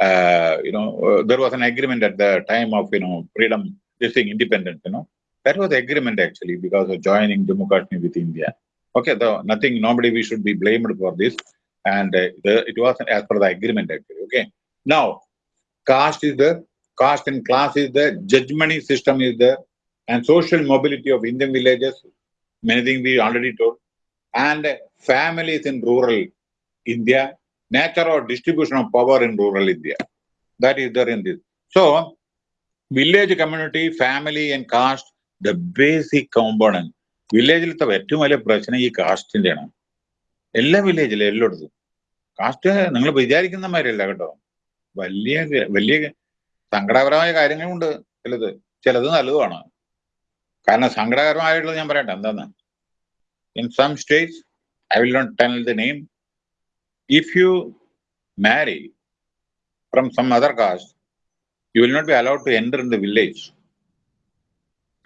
[SPEAKER 1] uh, you know, uh, there was an agreement at the time of, you know, freedom, this thing, independence, you know. That was agreement actually because of joining Jammu Kashmir with India. Okay, though nothing, nobody we should be blamed for this. And uh, the, it was as per the agreement actually. Okay. Now, caste is there, caste and class is there, judgment system is there, and social mobility of Indian villages, many things we already told, and families in rural India, nature or distribution of power in rural India. That is there in this. So, village community, family, and caste, the basic component. വില്ലേജിലത്തെ ഏറ്റവും വലിയ പ്രശ്നം ഈ കാസ്റ്റിന്റെയാണ് എല്ലാ വില്ലേജിലും എല്ലായിടത്തും. Cast നിങ്ങൾ വിചാരിക്കുന്ന മാതിരിയല്ല കേട്ടോ. വലിയ വലിയ സങ്കടകരമായ കാര്യങ്ങളുണ്ട്. ചിലത് ചിലത് നല്ലതുമാണ്. കാരണം സങ്കടകരമായിട്ടുള്ളത് ഞാൻ പറയട്ടെ എന്താന്ന് in some states I will not tell the name if you marry from some other caste, you will not be allowed to enter in the village.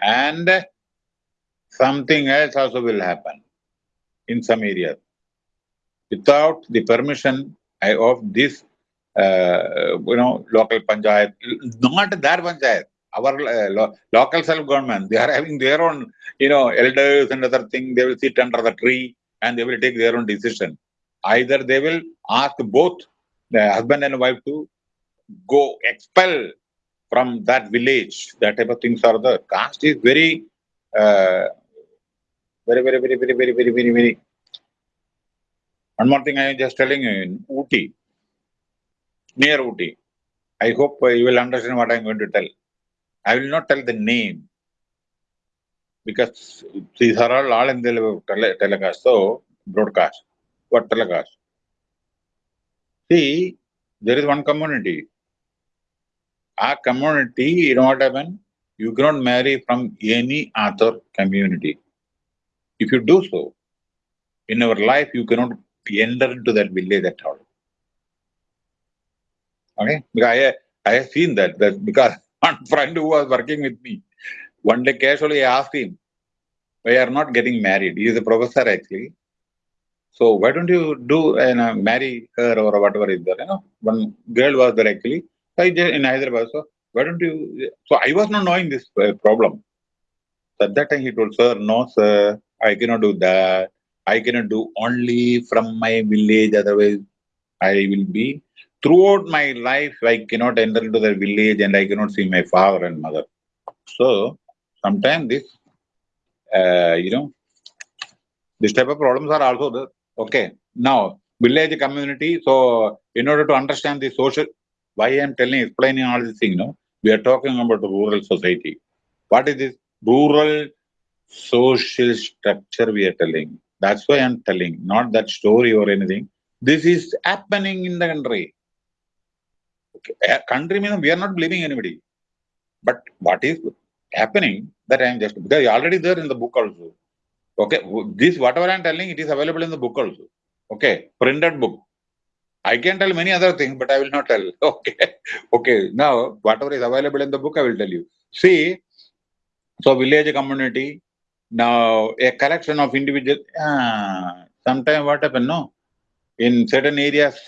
[SPEAKER 1] And something else also will happen in some areas. Without the permission of this, uh, you know, local panchayat, not that panchayat, our uh, lo local self-government, they are having their own, you know, elders and other thing. They will sit under the tree and they will take their own decision either they will ask both the husband and wife to go expel from that village that type of things are the caste is very uh, very, very, very, very, very, very, very, very. One more thing I am just telling you in Ooty, near Uti. I hope you will understand what I am going to tell. I will not tell the name because these are all all in the tele telecast, so broadcast. What telecast? See, there is one community. Our community, you know what happened? You cannot marry from any other community. If you do so, in our life, you cannot enter into that village at all. Okay? Because I, I have seen that, that because one friend who was working with me, one day casually I asked him, why are not getting married? He is a professor actually. So why don't you do and uh, marry her or whatever is there? You know, one girl was there actually. I just in Hyderabad. So why don't you? So I was not knowing this uh, problem. So at that time he told, sir, no, sir, I cannot do that. I cannot do only from my village. Otherwise, I will be throughout my life. I cannot enter into the village and I cannot see my father and mother. So sometimes this, uh, you know, this type of problems are also there. Okay. Now, village community. So in order to understand the social, why I am telling, explaining all these things, know, we are talking about the rural society. What is this? Rural social structure we are telling. That's why I'm telling, not that story or anything. This is happening in the country. Okay. A country means we are not blaming anybody. But what is happening that I am just, because already there in the book also. Okay, this whatever I'm telling, it is available in the book also. Okay, printed book. I can tell many other things, but I will not tell. Okay, okay. Now, whatever is available in the book, I will tell you. See, so village community, now, a collection of individual, ah, sometimes what happen, no? In certain areas,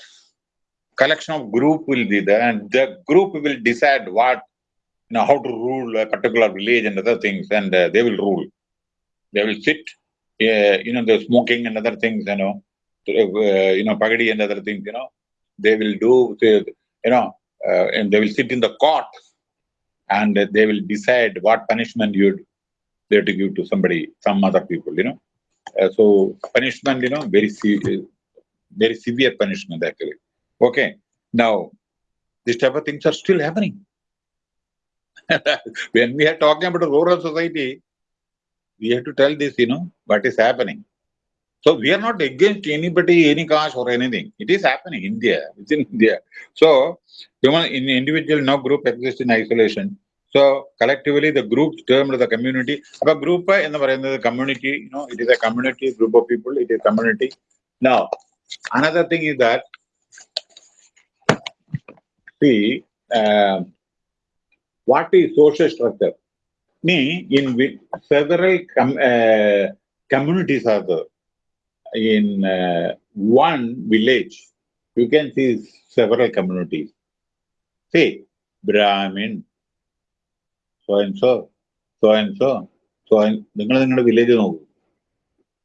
[SPEAKER 1] collection of group will be there and the group will decide what, you know, how to rule a particular village and other things and uh, they will rule. They will sit, uh, you know, the smoking and other things, you know, uh, you know, pagadi and other things, you know, they will do, you know, uh, and they will sit in the court and they will decide what punishment you they to give to somebody, some other people, you know. Uh, so punishment, you know, very se very severe punishment actually. Okay. Now, this type of things are still happening. when we are talking about a rural society, we have to tell this, you know, what is happening. So we are not against anybody, any caste or anything. It is happening in India. It's in India. So human in individual no group exists in isolation. So collectively, the groups termed the community. A group in the community, you know, it is a community group of people. It is community. Now, another thing is that see uh, what is social structure me in several com uh, communities are there. In uh, one village, you can see several communities. Say, Brahmin, so and so, so and so, so and you village.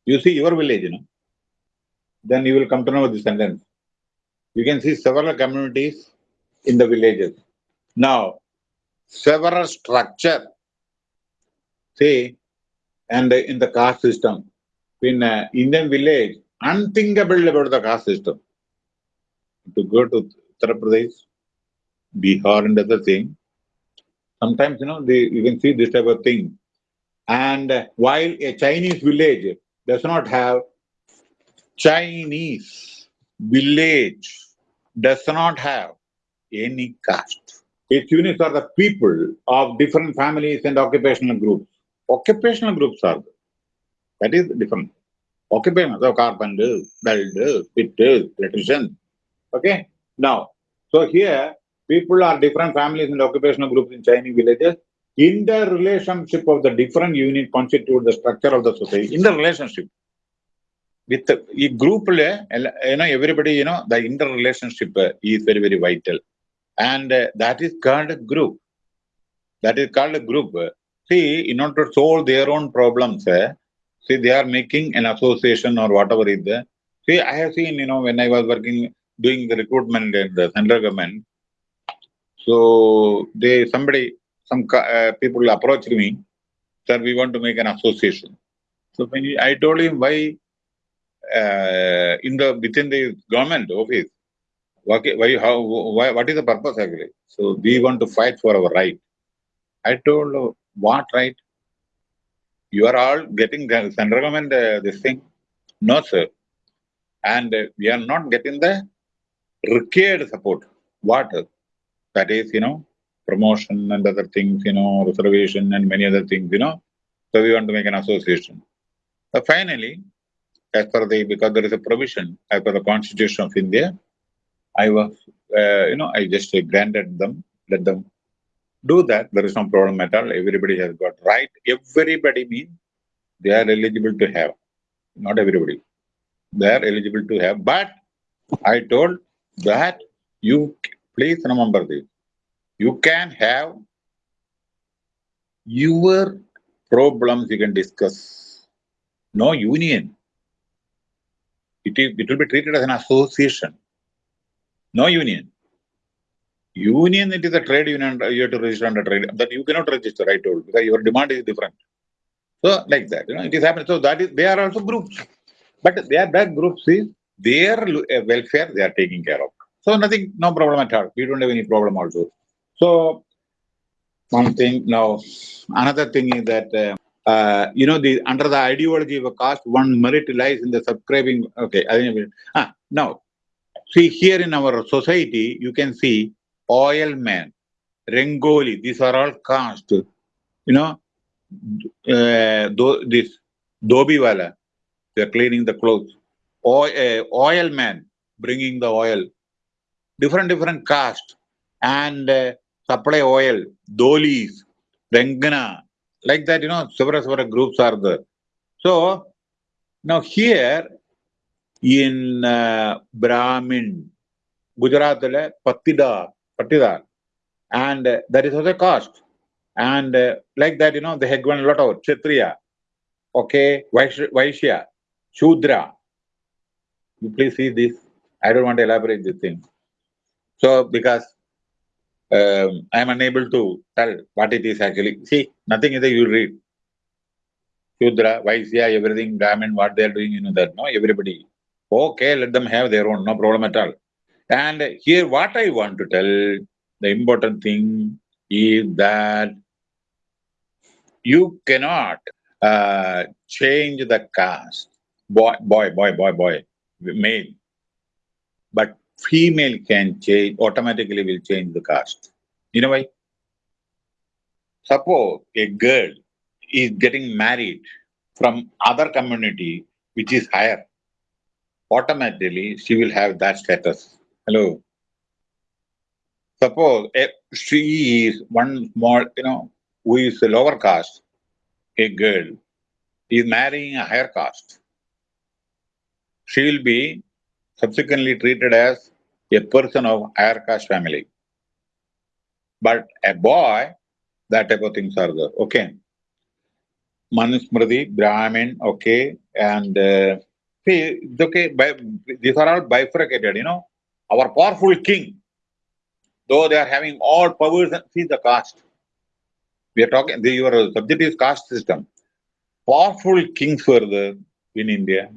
[SPEAKER 1] You see your village, you know? then you will come to know the sentence. You can see several communities in the villages. Now, several structure see, and in the caste system. In uh, Indian village, unthinkable about the caste system. To go to Uttar Pradesh, Bihar and other thing, Sometimes, you know, they, you can see this type of thing. And while a Chinese village does not have Chinese village does not have any caste. Its units are the people of different families and occupational groups. Occupational groups are there. That is different. Occupational, so carpenters, builders, fitters, electricians. Okay. Now, so here People are different families and occupational groups in Chinese villages. In the relationship of the different unit constitute the structure of the society. In the relationship with the group, you know, everybody, you know, the interrelationship is very, very vital. And uh, that is called a group. That is called a group. See, in order to solve their own problems, uh, see, they are making an association or whatever is there. See, I have seen, you know, when I was working, doing the recruitment in the central government, so they somebody some uh, people approached me sir, we want to make an association. So when he, I told him why uh, in the within the government office, why, why how why, what is the purpose actually? So we want to fight for our right. I told what right? You are all getting the central government uh, this thing. No, sir. And uh, we are not getting the required support. What? That is, you know, promotion and other things, you know, reservation and many other things, you know. So we want to make an association. So finally, as per the, because there is a provision as per the Constitution of India, I was, uh, you know, I just granted them, let them do that. There is no problem at all. Everybody has got right. Everybody means they are eligible to have. Not everybody. They are eligible to have. But I told that you please remember this. You can have your problems you can discuss. No union. It, is, it will be treated as an association. No union. Union, it is a trade union, you have to register under trade. That you cannot register, I told, because your demand is different. So, like that, you know, it is happening. So, that is, they are also groups. But they are that groups is their welfare they are taking care of. So, nothing, no problem at all. We don't have any problem also. So, one thing now, another thing is that, uh, uh, you know, the under the ideology of a caste, one merit lies in the subscribing. Okay, I think, ah, now, see here in our society, you can see oil man, Rengoli, these are all caste. You know, uh, do, this Dobiwala, they are cleaning the clothes. Oil, uh, oil man, bringing the oil. Different, different caste. And uh, supply oil, Dolis, Rengana, like that, you know, several, several groups are there. So, now here in uh, Brahmin, Gujarat, Patida, Patidar, and uh, that is also caste. And uh, like that, you know, given a lot of Kshatriya, okay, Vaishya, Shudra. You please see this. I don't want to elaborate this thing. So, because um, I am unable to tell what it is actually. See, nothing is there, you read. Shudra, Vaishya, everything, Brahmin, what they are doing, you know that, no? Everybody. Okay, let them have their own, no problem at all. And here, what I want to tell, the important thing is that you cannot uh, change the caste. Boy, boy, boy, boy, boy, male. But female can change, automatically will change the caste. You know why? Suppose a girl is getting married from other community which is higher, automatically she will have that status. Hello. Suppose if she is one small, you know, who is a lower caste, a girl, is marrying a higher caste. She will be subsequently treated as a person of higher caste family. But a boy, that type of things are there. Okay. Manusmriti, Brahmin, okay, and uh, see, it's okay. By, these are all bifurcated, you know. Our powerful king, though they are having all powers, and see the caste. We are talking, the, your subject is caste system. Powerful kings were there in India,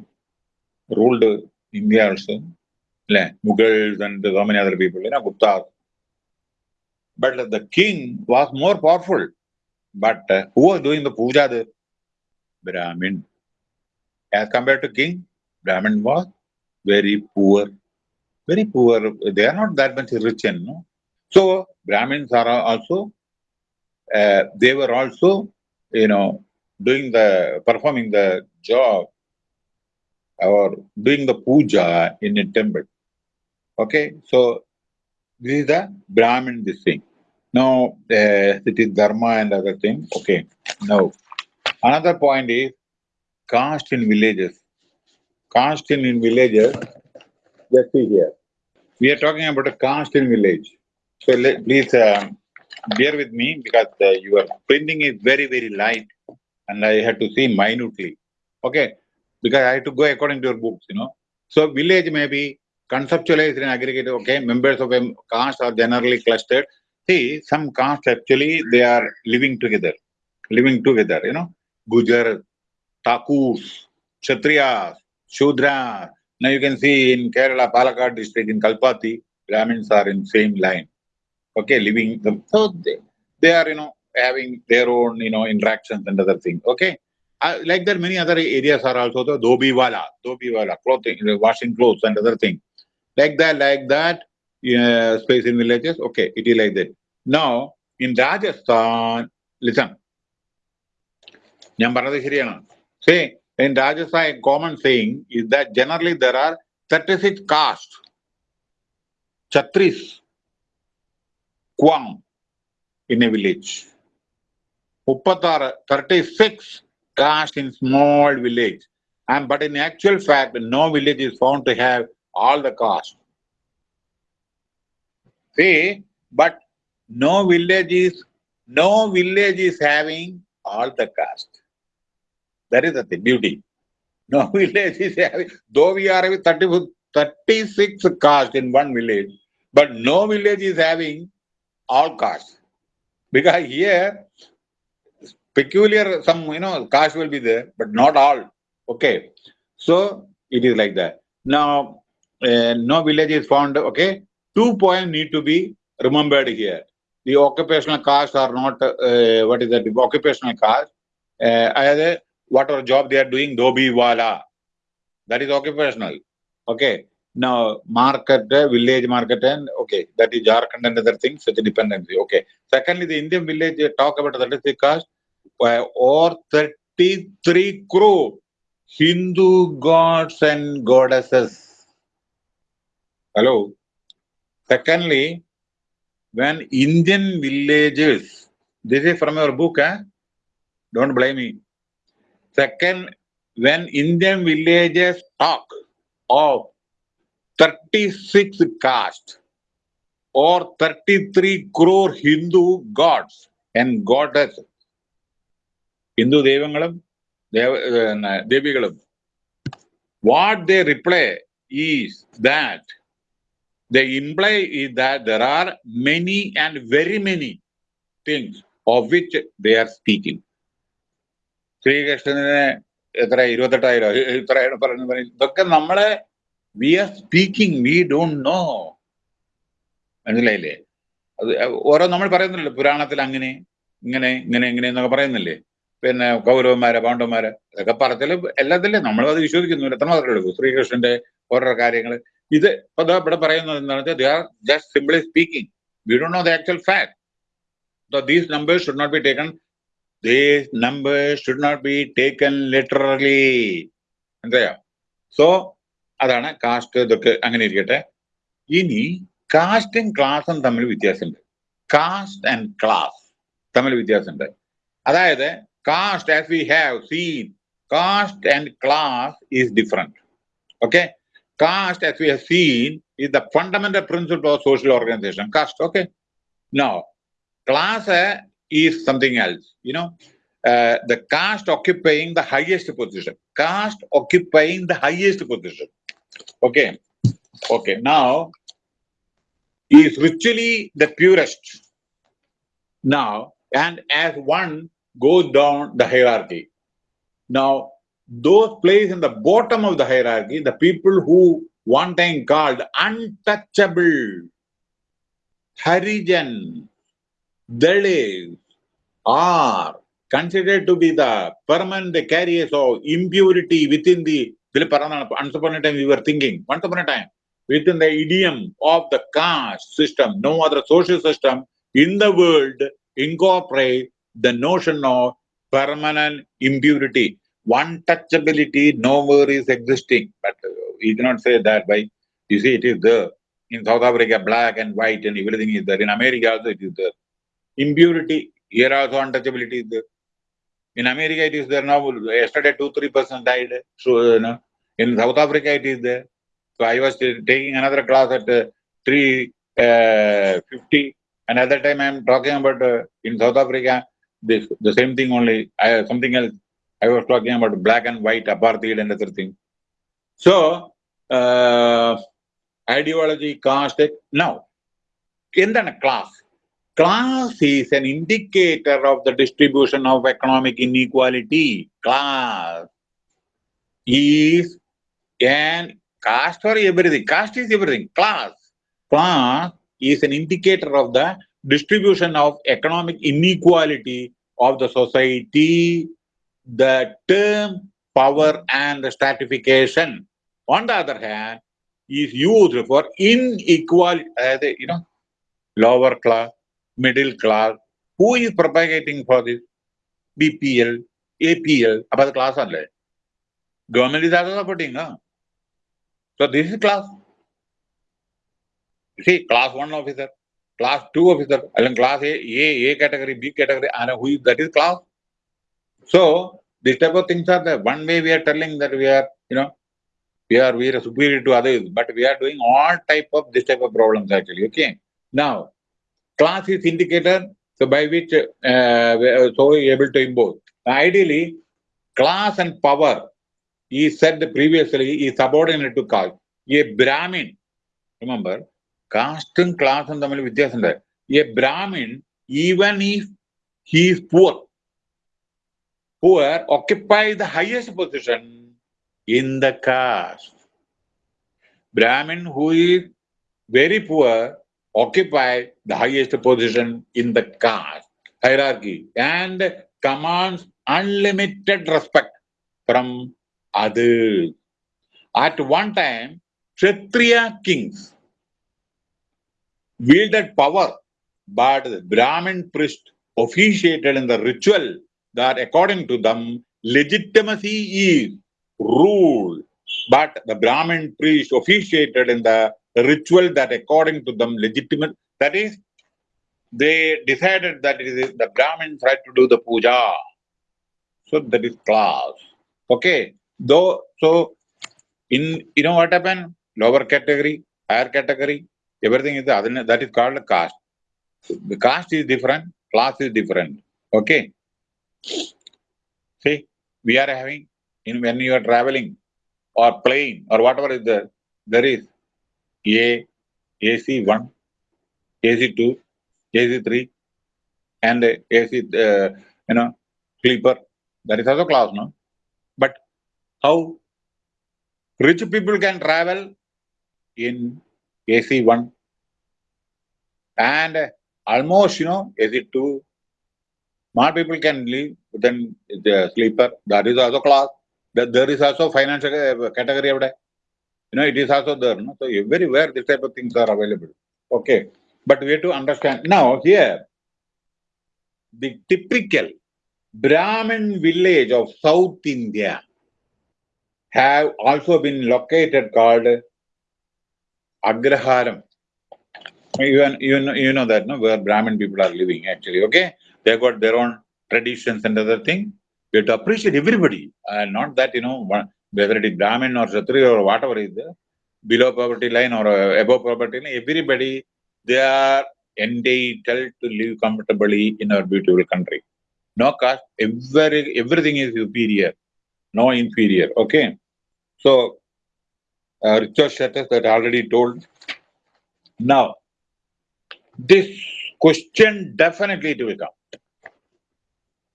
[SPEAKER 1] ruled India also. Mughals and so many other people, you know, Gupta. But the king was more powerful. But uh, who was doing the puja there? Brahmin. As compared to king, Brahmin was very poor. Very poor. They are not that much rich, And, know. So Brahmins are also, uh, they were also, you know, doing the, performing the job or doing the puja in a temple. Okay, so this is the Brahmin, this thing. Now, uh, it is Dharma and other things. Okay, now, another point is caste in villages. Caste in, in villages, let's see here. We are talking about a caste in village. So let, please uh, bear with me because uh, your printing is very, very light and I have to see minutely. Okay, because I have to go according to your books, you know. So village may be conceptualized in aggregate, okay, members of a caste are generally clustered. See, some castes actually, they are living together. living together, you know, Gujar, Takurs, Kshatriyas, Shudras. Now you can see in Kerala, Palakkad district, in Kalpathi, Brahmins are in same line. Okay, living them. So they, they are, you know, having their own, you know, interactions and other things. Okay. Uh, like that, many other areas are also the dobiwala, dobiwala, clothing, washing clothes and other thing. Like that, like that, uh, space in villages. Okay, it is like that. Now, in Rajasthan, listen, ഞാൻ in Rajasthan, a common saying is that generally there are 36 castes. Chatris, Kwang in a village. Uppatar, 36 castes in small village. And but in actual fact, no village is found to have all the castes. See, but no village is no village is having all the caste. That is the thing, beauty. No village is having, though we are having 30, 36 caste in one village, but no village is having all caste. Because here, peculiar, some, you know, caste will be there, but not all. Okay. So, it is like that. Now, uh, no village is found, okay. Two points need to be remembered here. The occupational castes are not, uh, what is that, the occupational caste. Uh, whatever job they are doing, dobi wala. That is occupational. Okay. Now, market, uh, village market, and okay, that is Jharkhand and other things, such a dependency. Okay. Secondly, the Indian village uh, talk about that is the caste uh, or 33 crore Hindu gods and goddesses. Hello. Secondly, when Indian villages, this is from your book, eh? don't blame me. Second, when Indian villages talk of 36 caste or 33 crore Hindu gods and goddesses, Hindu devangalam, devigalam, what they reply is that they imply is that there are many and very many things of which they are speaking. ശ്രീകൃഷ്ണന് എത്ര ഇരുപത്തെട്ടായിരം? ഇത്രയാണ് പറഞ്ഞു ഇതൊക്കെ നമ്മളെ we are speaking we don't know മനസ്സിലായില്ലേ? അത് ഓരോ നമ്മൾ പറയുന്നില്ലല്ലോ പുരാണത്തിൽ അങ്ങനെ ഇങ്ങനെ ഇങ്ങനെ ഇങ്ങനെ എന്നൊക്കെ പറയുന്നില്ലേ? പിന്നെ കൗരവന്മാരെ പാണ്ഡവന്മാരെ അതൊക്കെ പറച്ചിൽ എല്ലാത്തിലും നമ്മൾ അത് വിശ്വസിക്കുന്നു എത്ര മാത്രമേ ഉള്ളൂ? ശ്രീകൃഷ്ണന്റെ ഓരോ കാര്യങ്ങൾ ഇത് ഇപ്പൊ ഇവിടെ പറയുന്നത് എന്താണെന്ന് വെച്ചാൽ they are just simply speaking we don't know the actual fact these numbers should not be taken. These numbers should not be taken literally. മനസ്സിലായോ സോ അതാണ് കാസ്റ്റ് ഇതൊക്കെ അങ്ങനെ ഇരിക്കട്ടെ ഇനി കാസ്റ്റും ക്ലാസും തമ്മിൽ വ്യത്യാസമുണ്ട് കാസ്റ്റ് ആൻഡ് ക്ലാസ് തമ്മിൽ വ്യത്യാസമുണ്ട് അതായത് cast as we have seen cast and class is different okay caste, as we have seen, is the fundamental principle of social organization. Caste, okay? Now, class uh, is something else. You know, uh, the caste occupying the highest position. Caste occupying the highest position. Okay. Okay. Now, is ritually the purest. Now, and as one goes down the hierarchy. Now, those placed in the bottom of the hierarchy, the people who one time called untouchable, Harijan, Dalits are considered to be the permanent carriers of impurity within the once upon a time we were thinking, once upon a time, within the idiom of the caste system, no other social system in the world incorporate the notion of permanent impurity one touchability nowhere is existing. But you cannot say that by, you see, it is there. In South Africa, black and white and everything is there. In America also it is there Impurity, here also untouchability is there. In America it is there now. Yesterday two, three percent died. So, you know, in South Africa it is there. So I was taking another class at uh, 350. and at that time I am talking about uh, in South Africa, this the same thing only, I, something else. I was talking about black and white apartheid and other thing. So, uh, ideology, caste, now, എന്താണ് class Class is an indicator of the distribution of economic inequality. Class is an caste for everything. Caste is everything. Class. Class is an indicator of the distribution of economic inequality of the society. The term power and stratification, on the other hand, is used for inequality, uh, you know, lower class, middle class. Who is propagating for this? BPL, APL, about the class only. Government is also supporting, no? So this is class. You see, class one officer, class two officer, and class A, A, A category, B category, and who is, that is class. So this type of things are there. One way we are telling that we are, you know, we are we are superior to others, but we are doing all type of this type of problems actually. Okay. Now, class is indicator so by which uh, so able to impose. Ideally, class and power, he said previously, is subordinate to caste. A Brahmin, remember, caste and class and Tamil Vidyasandar. A Brahmin, even if he is poor, poor occupy the highest position in the caste. Brahmin who is very poor occupy the highest position in the caste hierarchy and commands unlimited respect from others. At one time, Kshatriya kings wielded power, but the Brahmin priest officiated in the ritual that according to them, legitimacy is rule. But the Brahmin priest officiated in the ritual that according to them legitimate, that is, they decided that it is the Brahmins right to do the puja. So that is class. Okay. Though so in you know what happened? Lower category, higher category, everything is the other that is called a caste. The caste is different, class is different. Okay. See, we are having in when you are traveling or plane or whatever is there, there is A, AC1, AC2, AC3, and AC, uh, you know, sleeper. That is also class, no? But how rich people can travel in AC1 and almost, you know, AC2 Smart people can live within the sleeper. That is also class. There is also financial category of that. You know, it is also there. No? So everywhere this type of things are available. Okay. But we have to understand. Now here, the typical Brahmin village of South India have also been located called Agraharam. You, you, know, you know that, no? Where Brahmin people are living actually, okay? they got their own traditions and other thing. We have to appreciate everybody, and not that you know whether it is Brahmin or Kshatriya or whatever is there, below poverty line or above poverty line. Everybody they are entitled to live comfortably in our beautiful country. No caste, every, everything is superior, no inferior. Okay, so uh, Richard Shettis that already told. Now, this question definitely it will come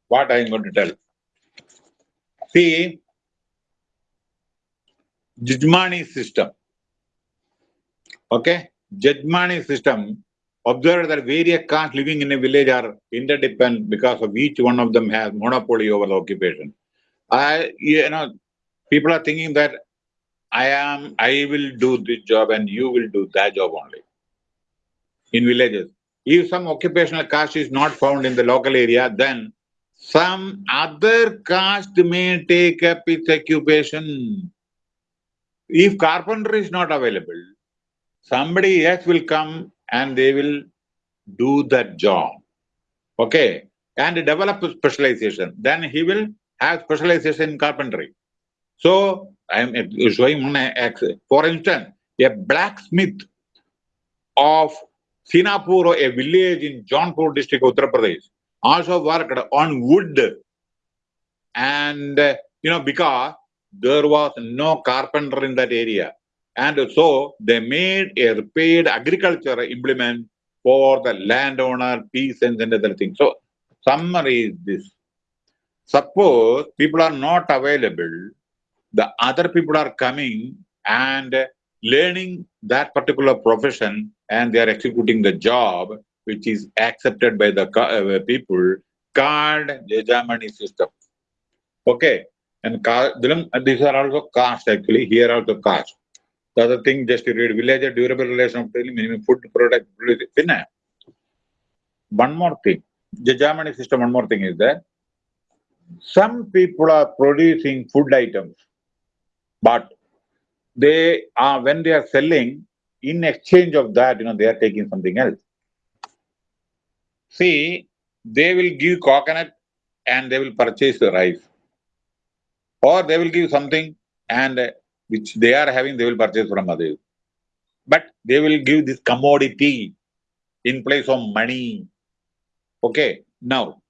[SPEAKER 1] what I am going to tell. See, Jajmani system. Okay, Jajmani system. Observe that various castes living in a village are interdependent because of each one of them has monopoly over the occupation. I, you know, people are thinking that I am, I will do this job and you will do that job only. In villages, if some occupational caste is not found in the local area, then some other caste may take up its occupation. If carpenter is not available, somebody else will come and they will do that job. Okay? And develop specialization. Then he will have specialization in carpentry. So, I am showing one For instance, a blacksmith of Sinapur, a village in Jaunpur district, Uttar Pradesh, also worked on wood. And, you know, because there was no carpenter in that area. And so they made a paid agriculture implement for the landowner, peasants, and other things. So, summary is this. Suppose people are not available, the other people are coming and learning that particular profession and they are executing the job which is accepted by the uh, people called Yajamani system. Okay, and these are also caste actually, here also caste. The other thing, just to read, village durable relation of minimum food product. One more thing, Jajamani system, one more thing is that some people are producing food items, but they are, when they are selling, in exchange of that, you know, they are taking something else. See, they will give coconut and they will purchase the rice. Or they will give something and which they are having, they will purchase from others. But they will give this commodity in place of money. Okay, now,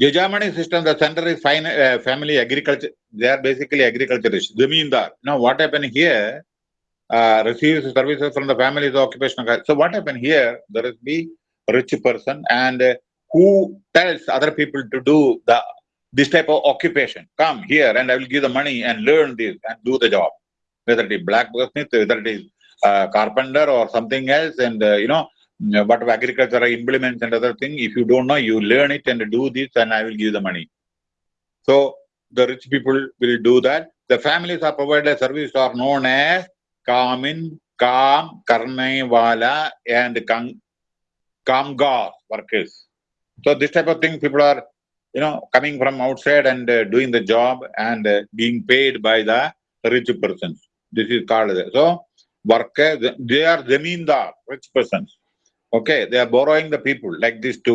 [SPEAKER 1] Jajamani system, the center is fine, uh, family agriculture. They are basically agriculturists. Zamindar. Now, what happened here? Uh, receives services from the family's occupational. So, what happened here? There is the rich person and uh, who tells other people to do the this type of occupation. Come here and I will give the money and learn this and do the job. Whether it is blacksmith, whether it is uh, carpenter or something else and uh, you know whatever agriculture implements and other thing. If you don't know, you learn it and do this and I will give the money. So the rich people will do that. The families are provided a service are known as Kamin, Kam, Karnaiwala and Kang, Kamgar workers. So this type of thing, people are, you know, coming from outside and uh, doing the job and uh, being paid by the rich persons. This is called, so workers, they are zamindar, rich persons. Okay, they are borrowing the people like this to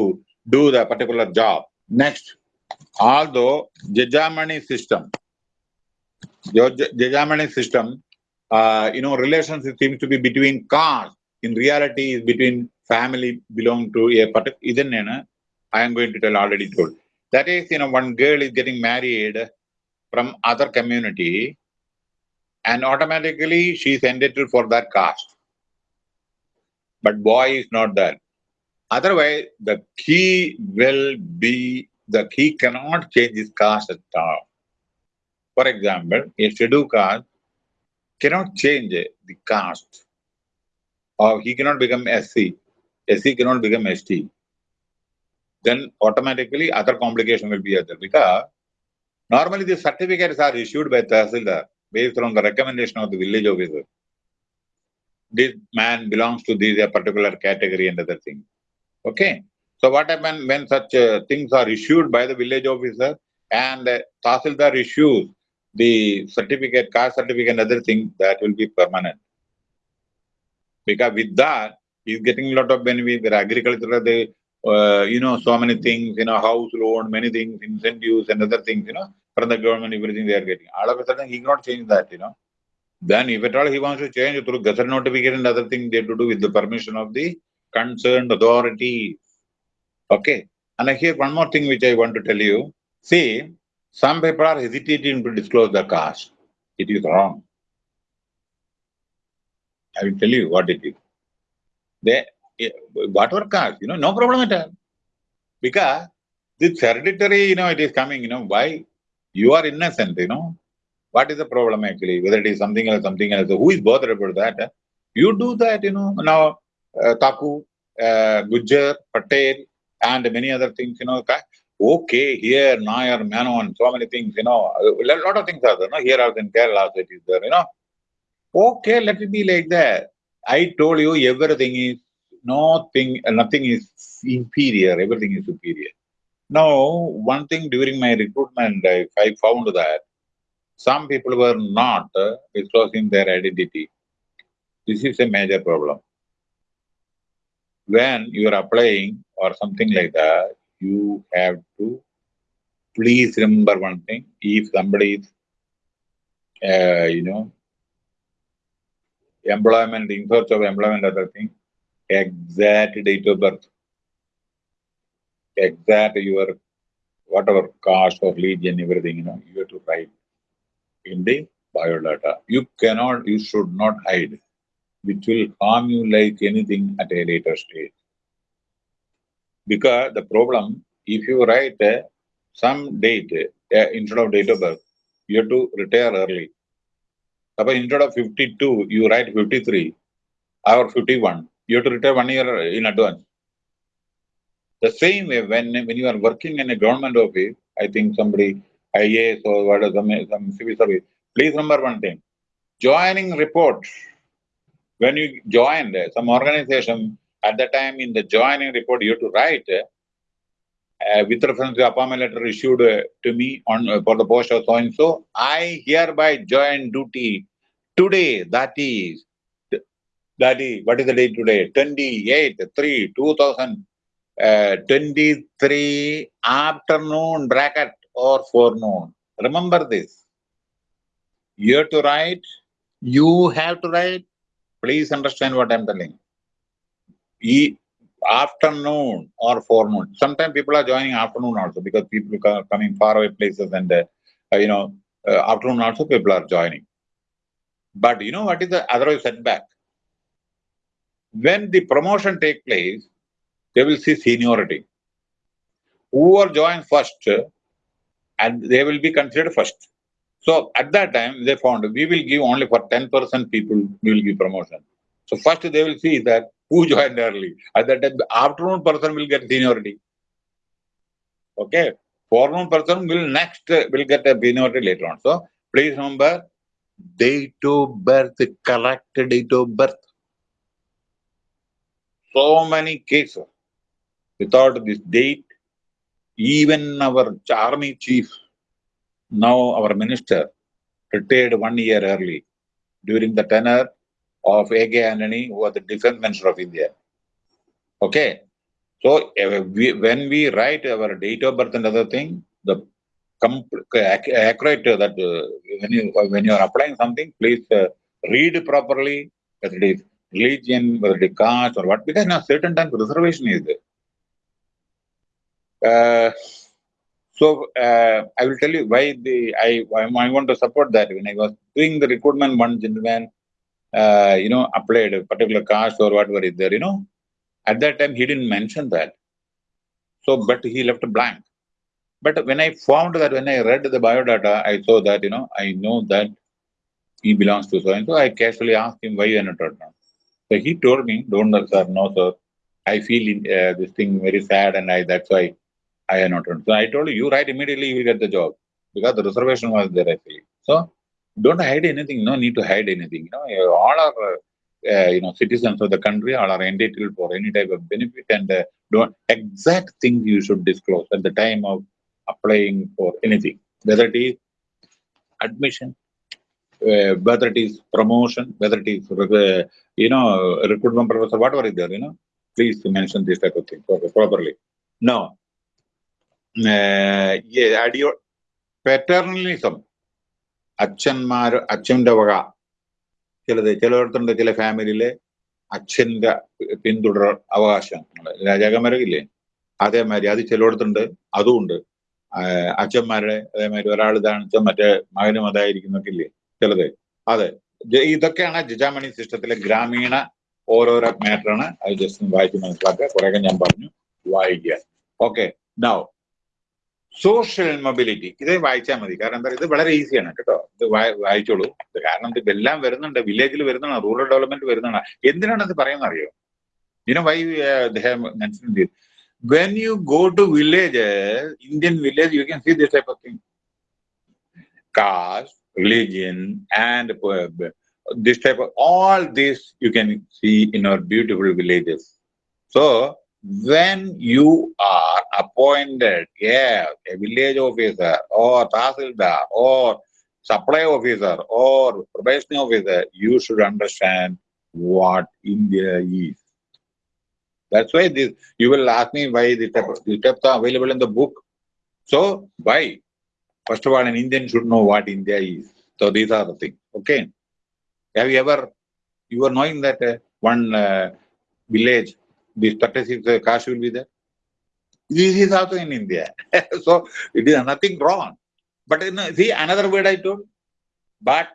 [SPEAKER 1] do the particular job. Next, although Jajamani system, Jajamani system, uh, you know, relations seems to be between cars. In reality, is between family belong to a particular. I am going to tell already told. That is, you know, one girl is getting married from other community, and automatically she is entitled for that caste but boy is not that. Otherwise, the key will be, the key cannot change his caste at all. For example, a scheduled caste cannot change the caste or he cannot become SC, SC cannot become ST. Then automatically other complication will be other because normally the certificates are issued by Tahsildar based on the recommendation of the village officer this man belongs to this particular category and other thing. Okay. So what happens when such uh, things are issued by the village officer and uh, Tahsildar issues the certificate, caste certificate and other thing, that will be permanent. Because with that, he's getting a lot of benefits. There are agriculture, they, uh, you know, so many things, you know, house loan, many things, incentives and other things, you know, from the government, everything they are getting. All of a sudden, he cannot change that, you know. Then if at all he wants to change through gazette notification and other thing, they have to do with the permission of the concerned authority. Okay. And I hear one more thing which I want to tell you. See, some people are hesitating to disclose the caste. It is wrong. I will tell you what it is. They, whatever caste, you know, no problem at all. Because this hereditary, you know, it is coming, you know, why? You are innocent, you know. What is the problem actually? Whether it is something else, something else. Who is bothered about that? You do that, you know. Now, uh, Taku, uh, Patel, and many other things, you know. Okay, here, Nair, Mano, and so many things, you know. A lot of things are there, no? Here also in Kerala also it is there, you know. Okay, let it be like that. I told you everything is nothing, nothing is inferior, everything is superior. Now, one thing during my recruitment, I, I found that some people were not disclosing their identity. This is a major problem. When you are applying or something like that, you have to please remember one thing. If somebody is, uh, you know, employment, in search of employment, other thing, exact date of birth, exact your whatever caste or religion, everything, you know, you have to write in the biodata. You cannot, you should not hide. which will harm you like anything at a later stage. Because the problem, if you write uh, some date uh, instead of date of birth, you have to retire early. Suppose instead of 52, you write 53 or 51, you have to retire one year in advance. The same way, when, when you are working in a government office, I think somebody, IAS or what some, some civil service, please remember one thing. Joining report, when you joined some organization, at the time in the joining report, you have to write uh, with reference to appointment letter issued uh, to me on uh, for the post of so and so, I hereby join duty today. That is, is, what is the date today? 28 3 2023 afternoon bracket or forenoon. Remember this. You have to write, you have to write. Please understand what I'm telling. E afternoon or forenoon. Sometimes people are joining afternoon also because people are coming far away places and, uh, you know, uh, afternoon also people are joining. But you know what is the otherwise setback? When the promotion take place, they will see seniority. Whoever joins first, and they will be considered first. So at that time, they found we will give only for 10% people, we will give promotion. So first they will see that who joined early. At that time, afternoon person will get seniority. Okay. Forenoon person will next, will get a seniority later on. So please remember, date of birth, correct date of birth. So many cases. Without this date, even our army chief, now our minister, retired one year early during the tenure of A.K. Antony, who was the defense minister of India. Okay. So we, when we write our date of birth and other thing, the accurate that uh, when you when you are applying something, please uh, read properly whether it is religion, whether it is caste or what, because now certain times reservation is there. Uh, so uh, I will tell you why the I I want to support that. When I was doing the recruitment, one gentleman uh, you know, applied a particular caste or whatever is there, you know, at that time he didn't mention that. So, but he left a blank. But when I found that, when I read the biodata, I saw that, you know, I know that he belongs to so and so. I casually asked him why you are not now. So he told me, don't, know, sir, no, sir. I feel uh, this thing very sad and I that's why I am not. So I told you, you write immediately, you will get the job because the reservation was there actually. So don't hide anything. No need to hide anything. You know, all are uh, you know citizens of the country. All are entitled for any type of benefit, and uh, don't exact things you should disclose at the time of applying for anything, whether it is admission, uh, whether it is promotion, whether it is uh, you know recruitment process, whatever is there. You know, please mention this type of thing properly. No. Uh, yeah, paternalism അച്ഛന്മാർ അച്ഛന്റെ വക ചിലത് ചിലയിടത്തുണ്ട് ചില ഫാമിലിയിലെ അച്ഛന്റെ പിന്തുടർ അവകാശങ്ങൾ രാജാക്കന്മാരൊക്കെ അതേമാതിരി അത് ചിലയിടത്തുണ്ട് അതുമുണ്ട് അച്ഛന്മാരുടെ അതേമാതിരി ഒരാൾ ഇതാണ് മറ്റേ മകനും അതായിരിക്കുന്നൊക്കെ ഇല്ലേ ചിലത്. അതെ. ഇതൊക്കെയാണ് ജിജാമണി സിസ്റ്റത്തിലെ ഗ്രാമീണ ഓരോരോ മാറ്ററാണ്. അത് ജസ്റ്റ് വായിച്ച് മനസ്സിലാക്കുക. കുറേയൊക്കെ ഞാൻ പറഞ്ഞു. വായിക്കുക. ഓക്കെ നൗ സോഷ്യൽ മൊബിലിറ്റി ഇത് വായിച്ചാൽ മതി. കാരണം എന്താ ഇത് വളരെ ഈസിയാണ് കേട്ടോ. ഇത് വായിച്ചോളൂ. കാരണം ഇതെല്ലാം വരുന്നുണ്ട്. വില്ലേജിൽ വരുന്നതാണ്. റൂറൽ ഡെവലപ്മെന്റ് വരുന്നതാണ്. എന്തിനാണ് ഇത് പറയുന്നത് അറിയോ? ഇതിനെ why mention when you go to village Indian village you can see this type of thing Caste, religion, and uh, this type of, all this you can see in our beautiful villages. So, when you are appointed yeah, a village officer or tahsildar or supply officer or probation officer, you should understand what India is. That's why this, you will ask me why the steps, the available in the book. So, why? First of all, an Indian should know what India is. So, these are the things. Okay. Have you ever, you are knowing that uh, one uh, village the statistics uh, cash will be there. This is also in India. so it is nothing wrong. But in, see another word I told, but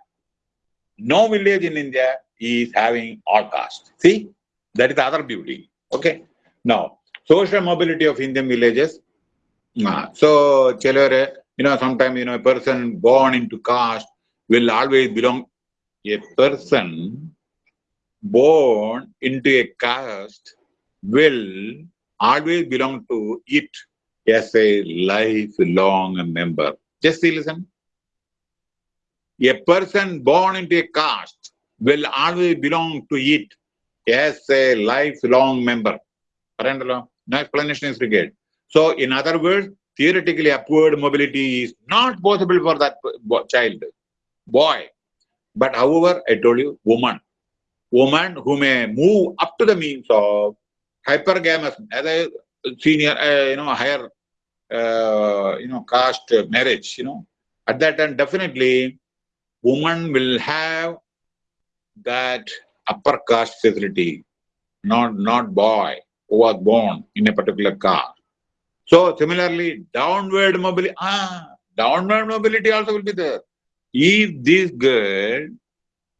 [SPEAKER 1] no village in India is having all caste. See, that is the other beauty. Okay. Now, social mobility of Indian villages. Uh, so, you know, sometimes, you know, a person born into caste will always belong, a person born into a caste will always belong to it as a lifelong member. Just see, listen. A person born into a caste will always belong to it as a lifelong member. No explanation is required. So, in other words, theoretically upward mobility is not possible for that child, boy. But however, I told you, woman. Woman who may move up to the means of hypergamous, as a senior, uh, you know, higher, uh, you know, caste marriage, you know, at that time, definitely, woman will have that upper caste facility, not, not boy who was born in a particular caste. So similarly, downward mobility, ah, downward mobility also will be there. If this girl,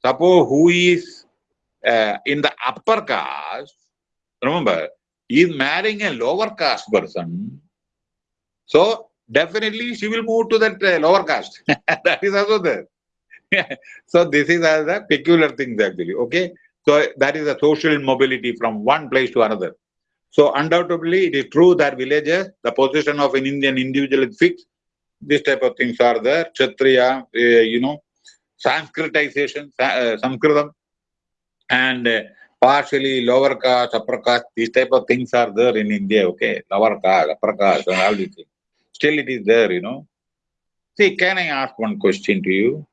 [SPEAKER 1] suppose who is uh, in the upper caste, remember, is marrying a lower caste person, so definitely she will move to that uh, lower caste. that is also there. so this is as a peculiar thing actually, okay? So that is a social mobility from one place to another. So undoubtedly, it is true that villages, the position of an Indian individual is fixed. These type of things are there. Kshatriya, uh, you know, Sanskritization, uh, Sanskritam, and uh, partially lower caste, upper caste, these type of things are there in India, okay? Lower caste, upper caste, and all these things. Still it is there, you know. See, can I ask one question to you?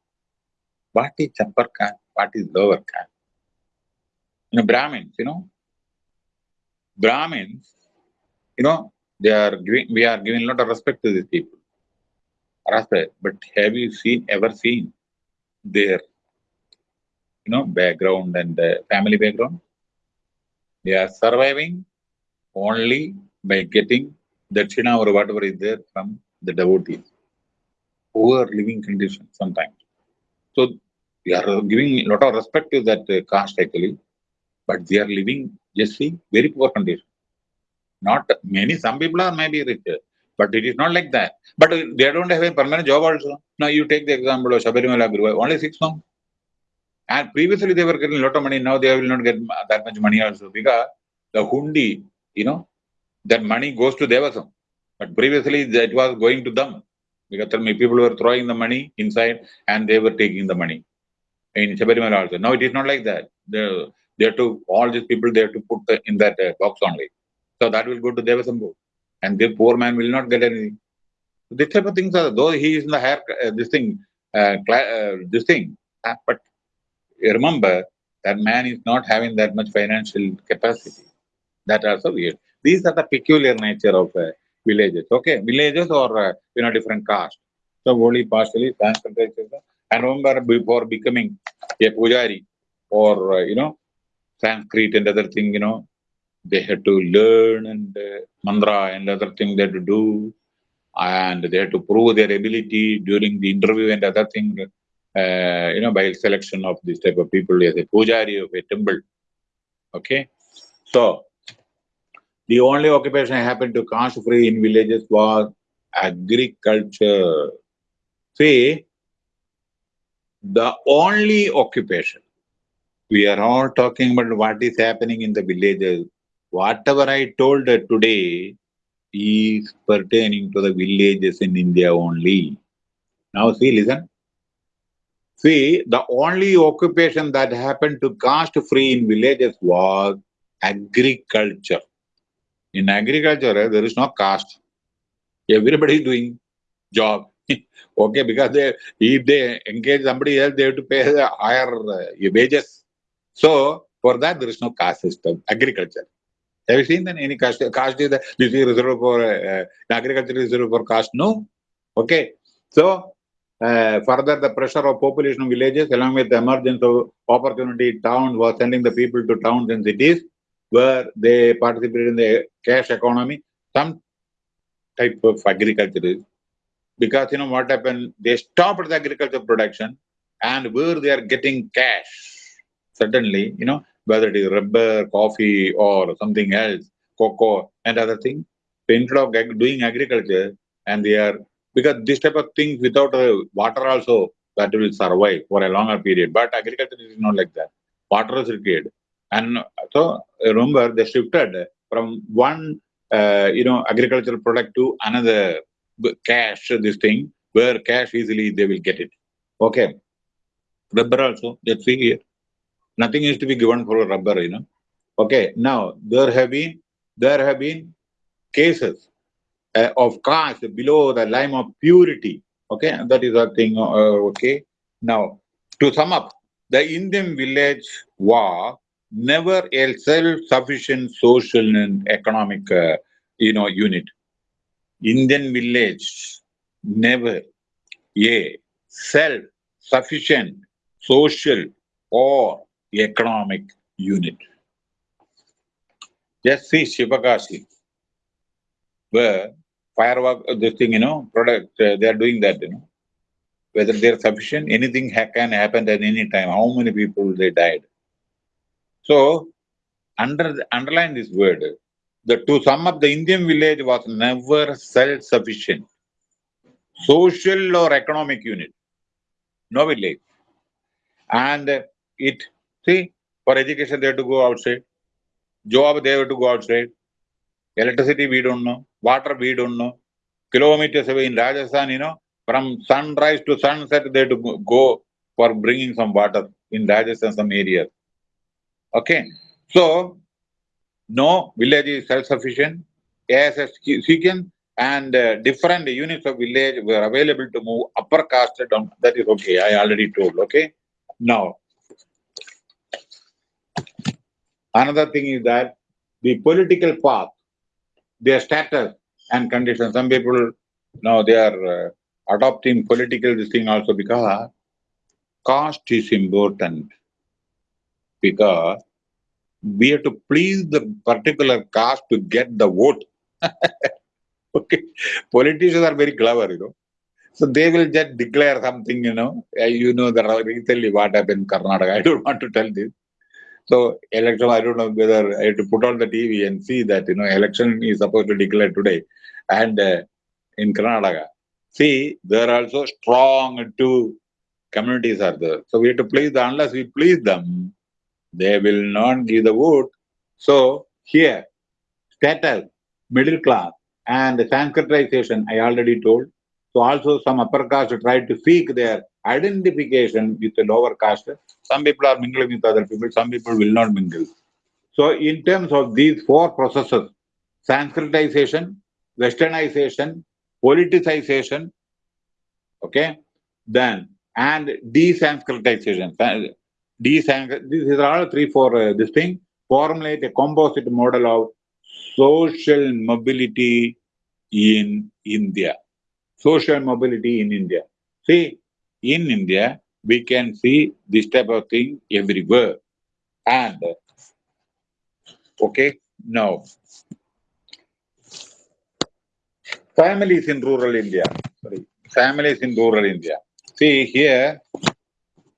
[SPEAKER 1] What is upper caste? What is lower caste? You know, Brahmins, you know, Brahmins, you know, they are giving, we are giving a lot of respect to these people. Respect. But have you seen, ever seen their, you know, background and uh, family background? They are surviving only by getting dakshina or whatever is there from the devotees. Poor living conditions sometimes. So we are giving a lot of respect to that uh, caste actually, but they are living just see, very poor condition. Not many, some people are maybe rich, but it is not like that. But they don't have a permanent job also. Now you take the example of Shabarimala Guru, only six months. And previously they were getting a lot of money, now they will not get that much money also because the hundi, you know, that money goes to Devaswom. But previously that was going to them because people were throwing the money inside and they were taking the money in Shabarimala also. Now it is not like that. The they have to, all these people, they have to put the, in that uh, box only. So that will go to Devasambhu. And the poor man will not get anything. This type of things are, though he is in the higher, uh, this thing, uh, uh this thing, uh, but remember that man is not having that much financial capacity. That also weird. These are the peculiar nature of uh, villages. Okay, villages or you know different caste. So only partially Sanskrit. And remember, before becoming a pujari or you know Sanskrit and other thing, you know, they had to learn and uh, mantra and other thing they had to do. And they had to prove their ability during the interview and other thing, uh, you know, by selection of this type of people as a pujari of a temple. Okay. So, the only occupation happened to caste free in villages was agriculture. See, the only occupation we are all talking about what is happening in the villages. Whatever I told today is pertaining to the villages in India only. Now see, listen. See, the only occupation that happened to caste free in villages was agriculture. In agriculture, there is no caste. Everybody is doing job. okay, because they, if they engage somebody else, they have to pay the higher uh, wages. So for that, there is no caste system. Agriculture. Have you seen that any caste? Caste is this is reserved for uh, agriculture is reserved for caste? No. Okay. So uh, further, the pressure of population of villages, along with the emergence of opportunity towns, was sending the people to towns and cities where they participated in the cash economy. Some type of agriculture because you know what happened? They stopped the agriculture production, and where they are getting cash Suddenly, you know, whether it is rubber, coffee, or something else, cocoa, and other things, instead of doing agriculture, and they are because this type of things without uh, water also that will survive for a longer period. But agriculture is not like that. Water is required, and so remember they shifted from one uh, you know agricultural product to another cash. This thing where cash easily they will get it. Okay, rubber also. Let's see here. Nothing is to be given for a rubber. You know. Okay. Now there have been there have been cases uh, of caste below the line of purity. Okay, that is a thing. Uh, okay, now to sum up, the Indian village was never a self-sufficient social and economic, uh, you know, unit. Indian village never a self-sufficient social or economic unit. Just see Shivakashi, where firework, this thing, you know, product, uh, they are doing that, you know. Whether they're sufficient, anything ha can happen at any time. How many people they died? So, under underline this word, the to sum up, the Indian village was never self-sufficient, social or economic unit, no village. And it, see, for education they have to go outside, job they have to go outside, electricity we don't know, water we don't know. Kilometers away in Rajasthan, you know, from sunrise to sunset, they have to go for bringing some water in Rajasthan, some areas. Okay. So, no village is self-sufficient. As a sequence and uh, different units of village were available to move upper caste down. That is okay. I already told. Okay. Now, another thing is that the political path their status and conditions. Some people now they are uh, adopting political this thing also because caste is important because we have to please the particular caste to get the vote. okay, politicians are very clever, you know. So they will just declare something, you know. You know that recently what happened in Karnataka. I don't want to tell this. So election, I don't know whether I have to put on the TV and see that, you know, election is supposed to declare today. And uh, in Karnataka, see, there are also strong two communities are there. So we have to please them. Unless we please them, they will not give the vote. So here, status, middle class, and Sanskritization, I already told. So also some upper caste tried to seek their identification with the lower caste. Some people are mingling with other people, some people will not mingle. So in terms of these four processes, Sanskritization, Westernization, politicization, okay, then and desanskritization. Desanskrit, these are all three, four, uh, this thing, formulate a composite model of social mobility in India. Social mobility in India. See, in India, we can see this type of thing everywhere. And, okay, now, families in rural India, sorry, families in rural India. See here,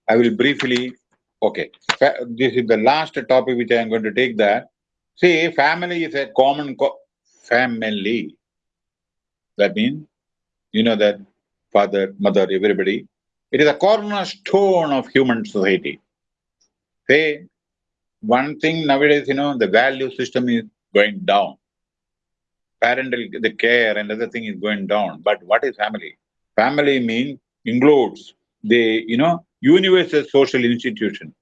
[SPEAKER 1] I will briefly, okay, this is the last topic which I am going to take that. See, family is a common co family. That means, you know that father, mother, everybody, it is a cornerstone of human society. Say, one thing nowadays, you know, the value system is going down. Parental, the care and other thing is going down. But what is family? Family means, includes the, you know, universal social institution.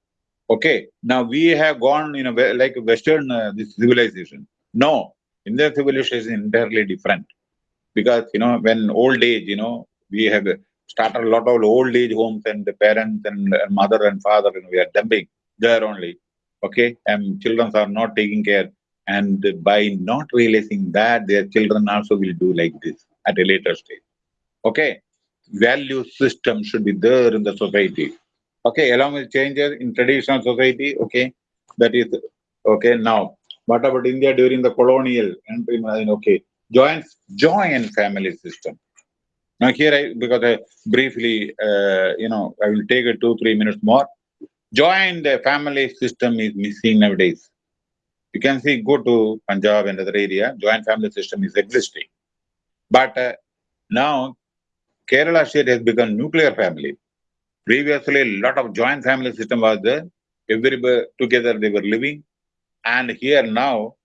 [SPEAKER 1] Okay, now we have gone, you know, like Western uh, this civilization. No, Indian civilization is entirely different. Because, you know, when old age, you know, we have started a lot of old age homes and the parents and, and mother and father, and we are dumping there only. Okay, and children are not taking care. And by not realizing that, their children also will do like this at a later stage. Okay, value system should be there in the society. Okay, along with changes in traditional society, okay, that is okay. Now, what about India during the colonial and okay, joint joint family system? Now here, I, because I briefly, uh, you know, I will take a two, three minutes more. Joint family system is missing nowadays. You can see, go to Punjab and other area, joint family system is existing. But uh, now Kerala state has become nuclear family. Previously, a lot of joint family system was there. Everybody together they were living. And here now,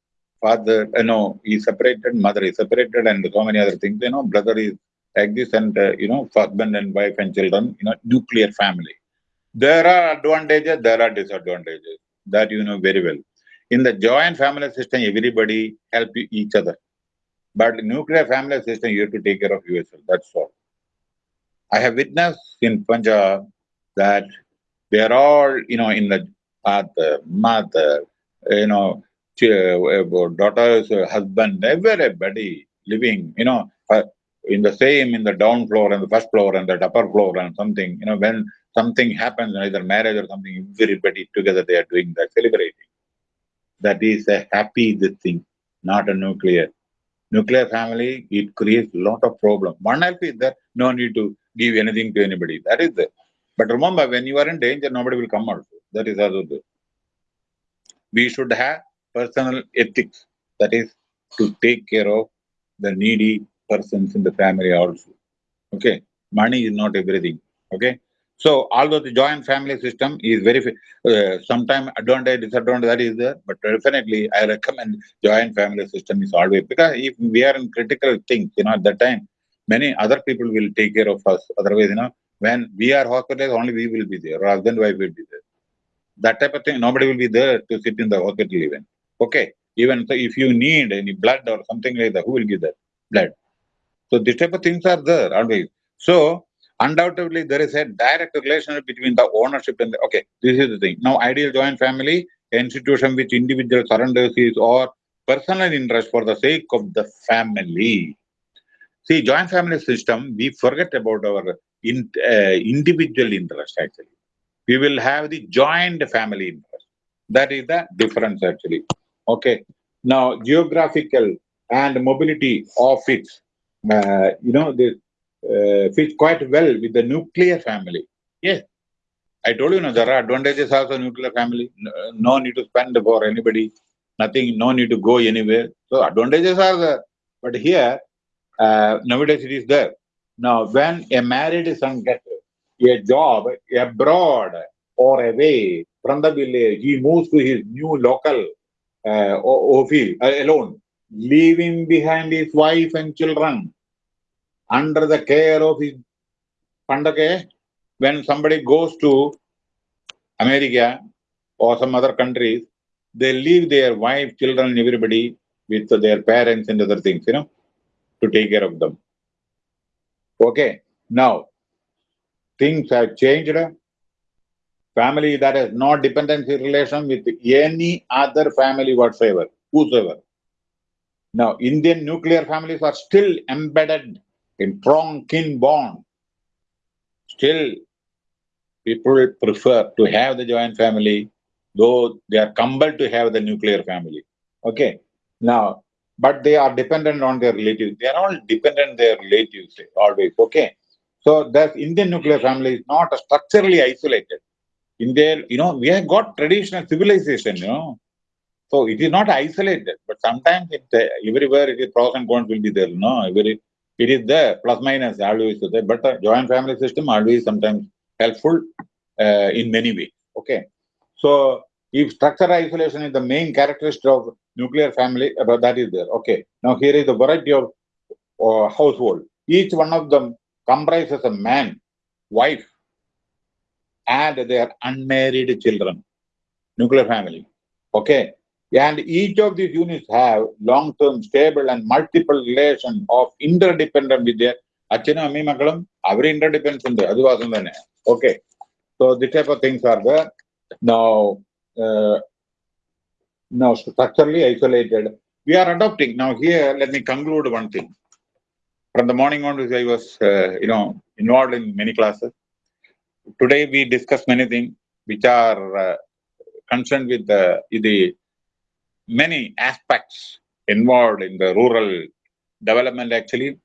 [SPEAKER 1] father, you know, he separated, mother is separated, and so many other things. You know, brother is like this, and uh, you know, husband and wife and children. You know, nuclear family. There are advantages, there are disadvantages. That you know very well. In the joint family system, everybody help each other. But nuclear family system, you have to take care of yourself. That's all. I have witnessed in Punjab that they are all, you know, in the father, mother, you know, daughters, husband, everybody living, you know, uh, in the same, in the down floor and the first floor and the upper floor and something, you know, when something happens, either marriage or something, everybody together they are doing that, celebrating. That is a happy thing, not a nuclear. Nuclear family, it creates a lot of problem. One help is that no need to give anything to anybody. That is there. But remember, when you are in danger, nobody will come out. That is also. We should have personal ethics. That is to take care of the needy persons in the family also. Okay. Money is not everything. Okay. So, although the joint family system is very, uh, sometimes advantage, disadvantage, that is there, but definitely I recommend joint family system is always, because if we are in critical things, you know, at that time, many other people will take care of us. Otherwise, you know, when we are hospitalized, only we will be there, or husband wife will be there. That type of thing, nobody will be there to sit in the hospital even. Okay. Even so, if you need any blood or something like that, who will give that blood? So this type of things are there always. So undoubtedly there is a direct relationship between the ownership and the okay, this is the thing. Now ideal joint family, institution which individual surrenders his or personal interest for the sake of the family. See, joint family system, we forget about our in, uh, individual interest actually. We will have the joint family interest. That is the difference actually. Okay. Now, geographical and mobility of it, uh, you know, they uh, fits quite well with the nuclear family. Yes. I told you, no, there are advantages also nuclear family. No, no need to spend for anybody. Nothing, no need to go anywhere. So advantages are there. But here, uh, nowadays it is there. Now, when a married son gets a job abroad or away from the village, he moves to his new local uh, office uh, alone, leaving behind his wife and children under the care of his Pandake. When somebody goes to America or some other countries, they leave their wife, children, everybody with their parents and other things, you know to take care of them. Okay, now things have changed. Family that has no dependency relation with any other family whatsoever, whosoever. Now, Indian nuclear families are still embedded in strong kin bond. Still, people prefer to have the joint family, though they are compelled to have the nuclear family. Okay. Now, but they are dependent on their relatives. They are all dependent on their relatives always. Okay. So the Indian nuclear family is not structurally isolated. In there, you know, we have got traditional civilization, you know. So it is not isolated, but sometimes it uh, everywhere it is pros and cons will be there. No, every it is there, plus minus always there. But the joint family system always sometimes helpful uh, in many ways. Okay. So if structural isolation is the main characteristic of nuclear family, but that is there. Okay. Now here is the variety of uh, household. Each one of them comprises a man, wife, and their unmarried children. Nuclear family. Okay and each of these units have long-term stable and multiple relation of interdependent with their achana ammi makalam every interdependence in the vasam okay. So this type of things are there. Now uh, now structurally isolated we are adopting. Now here let me conclude one thing. From the morning onwards i was uh, you know involved in many classes. Today we discuss many things which are uh, concerned with uh, the, the many aspects involved in the rural development actually,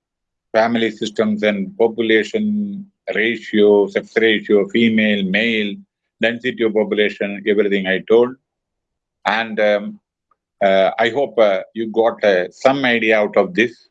[SPEAKER 1] family systems and population ratio, sex ratio, female, male, density of population, everything I told. And um, uh, I hope uh, you got uh, some idea out of this.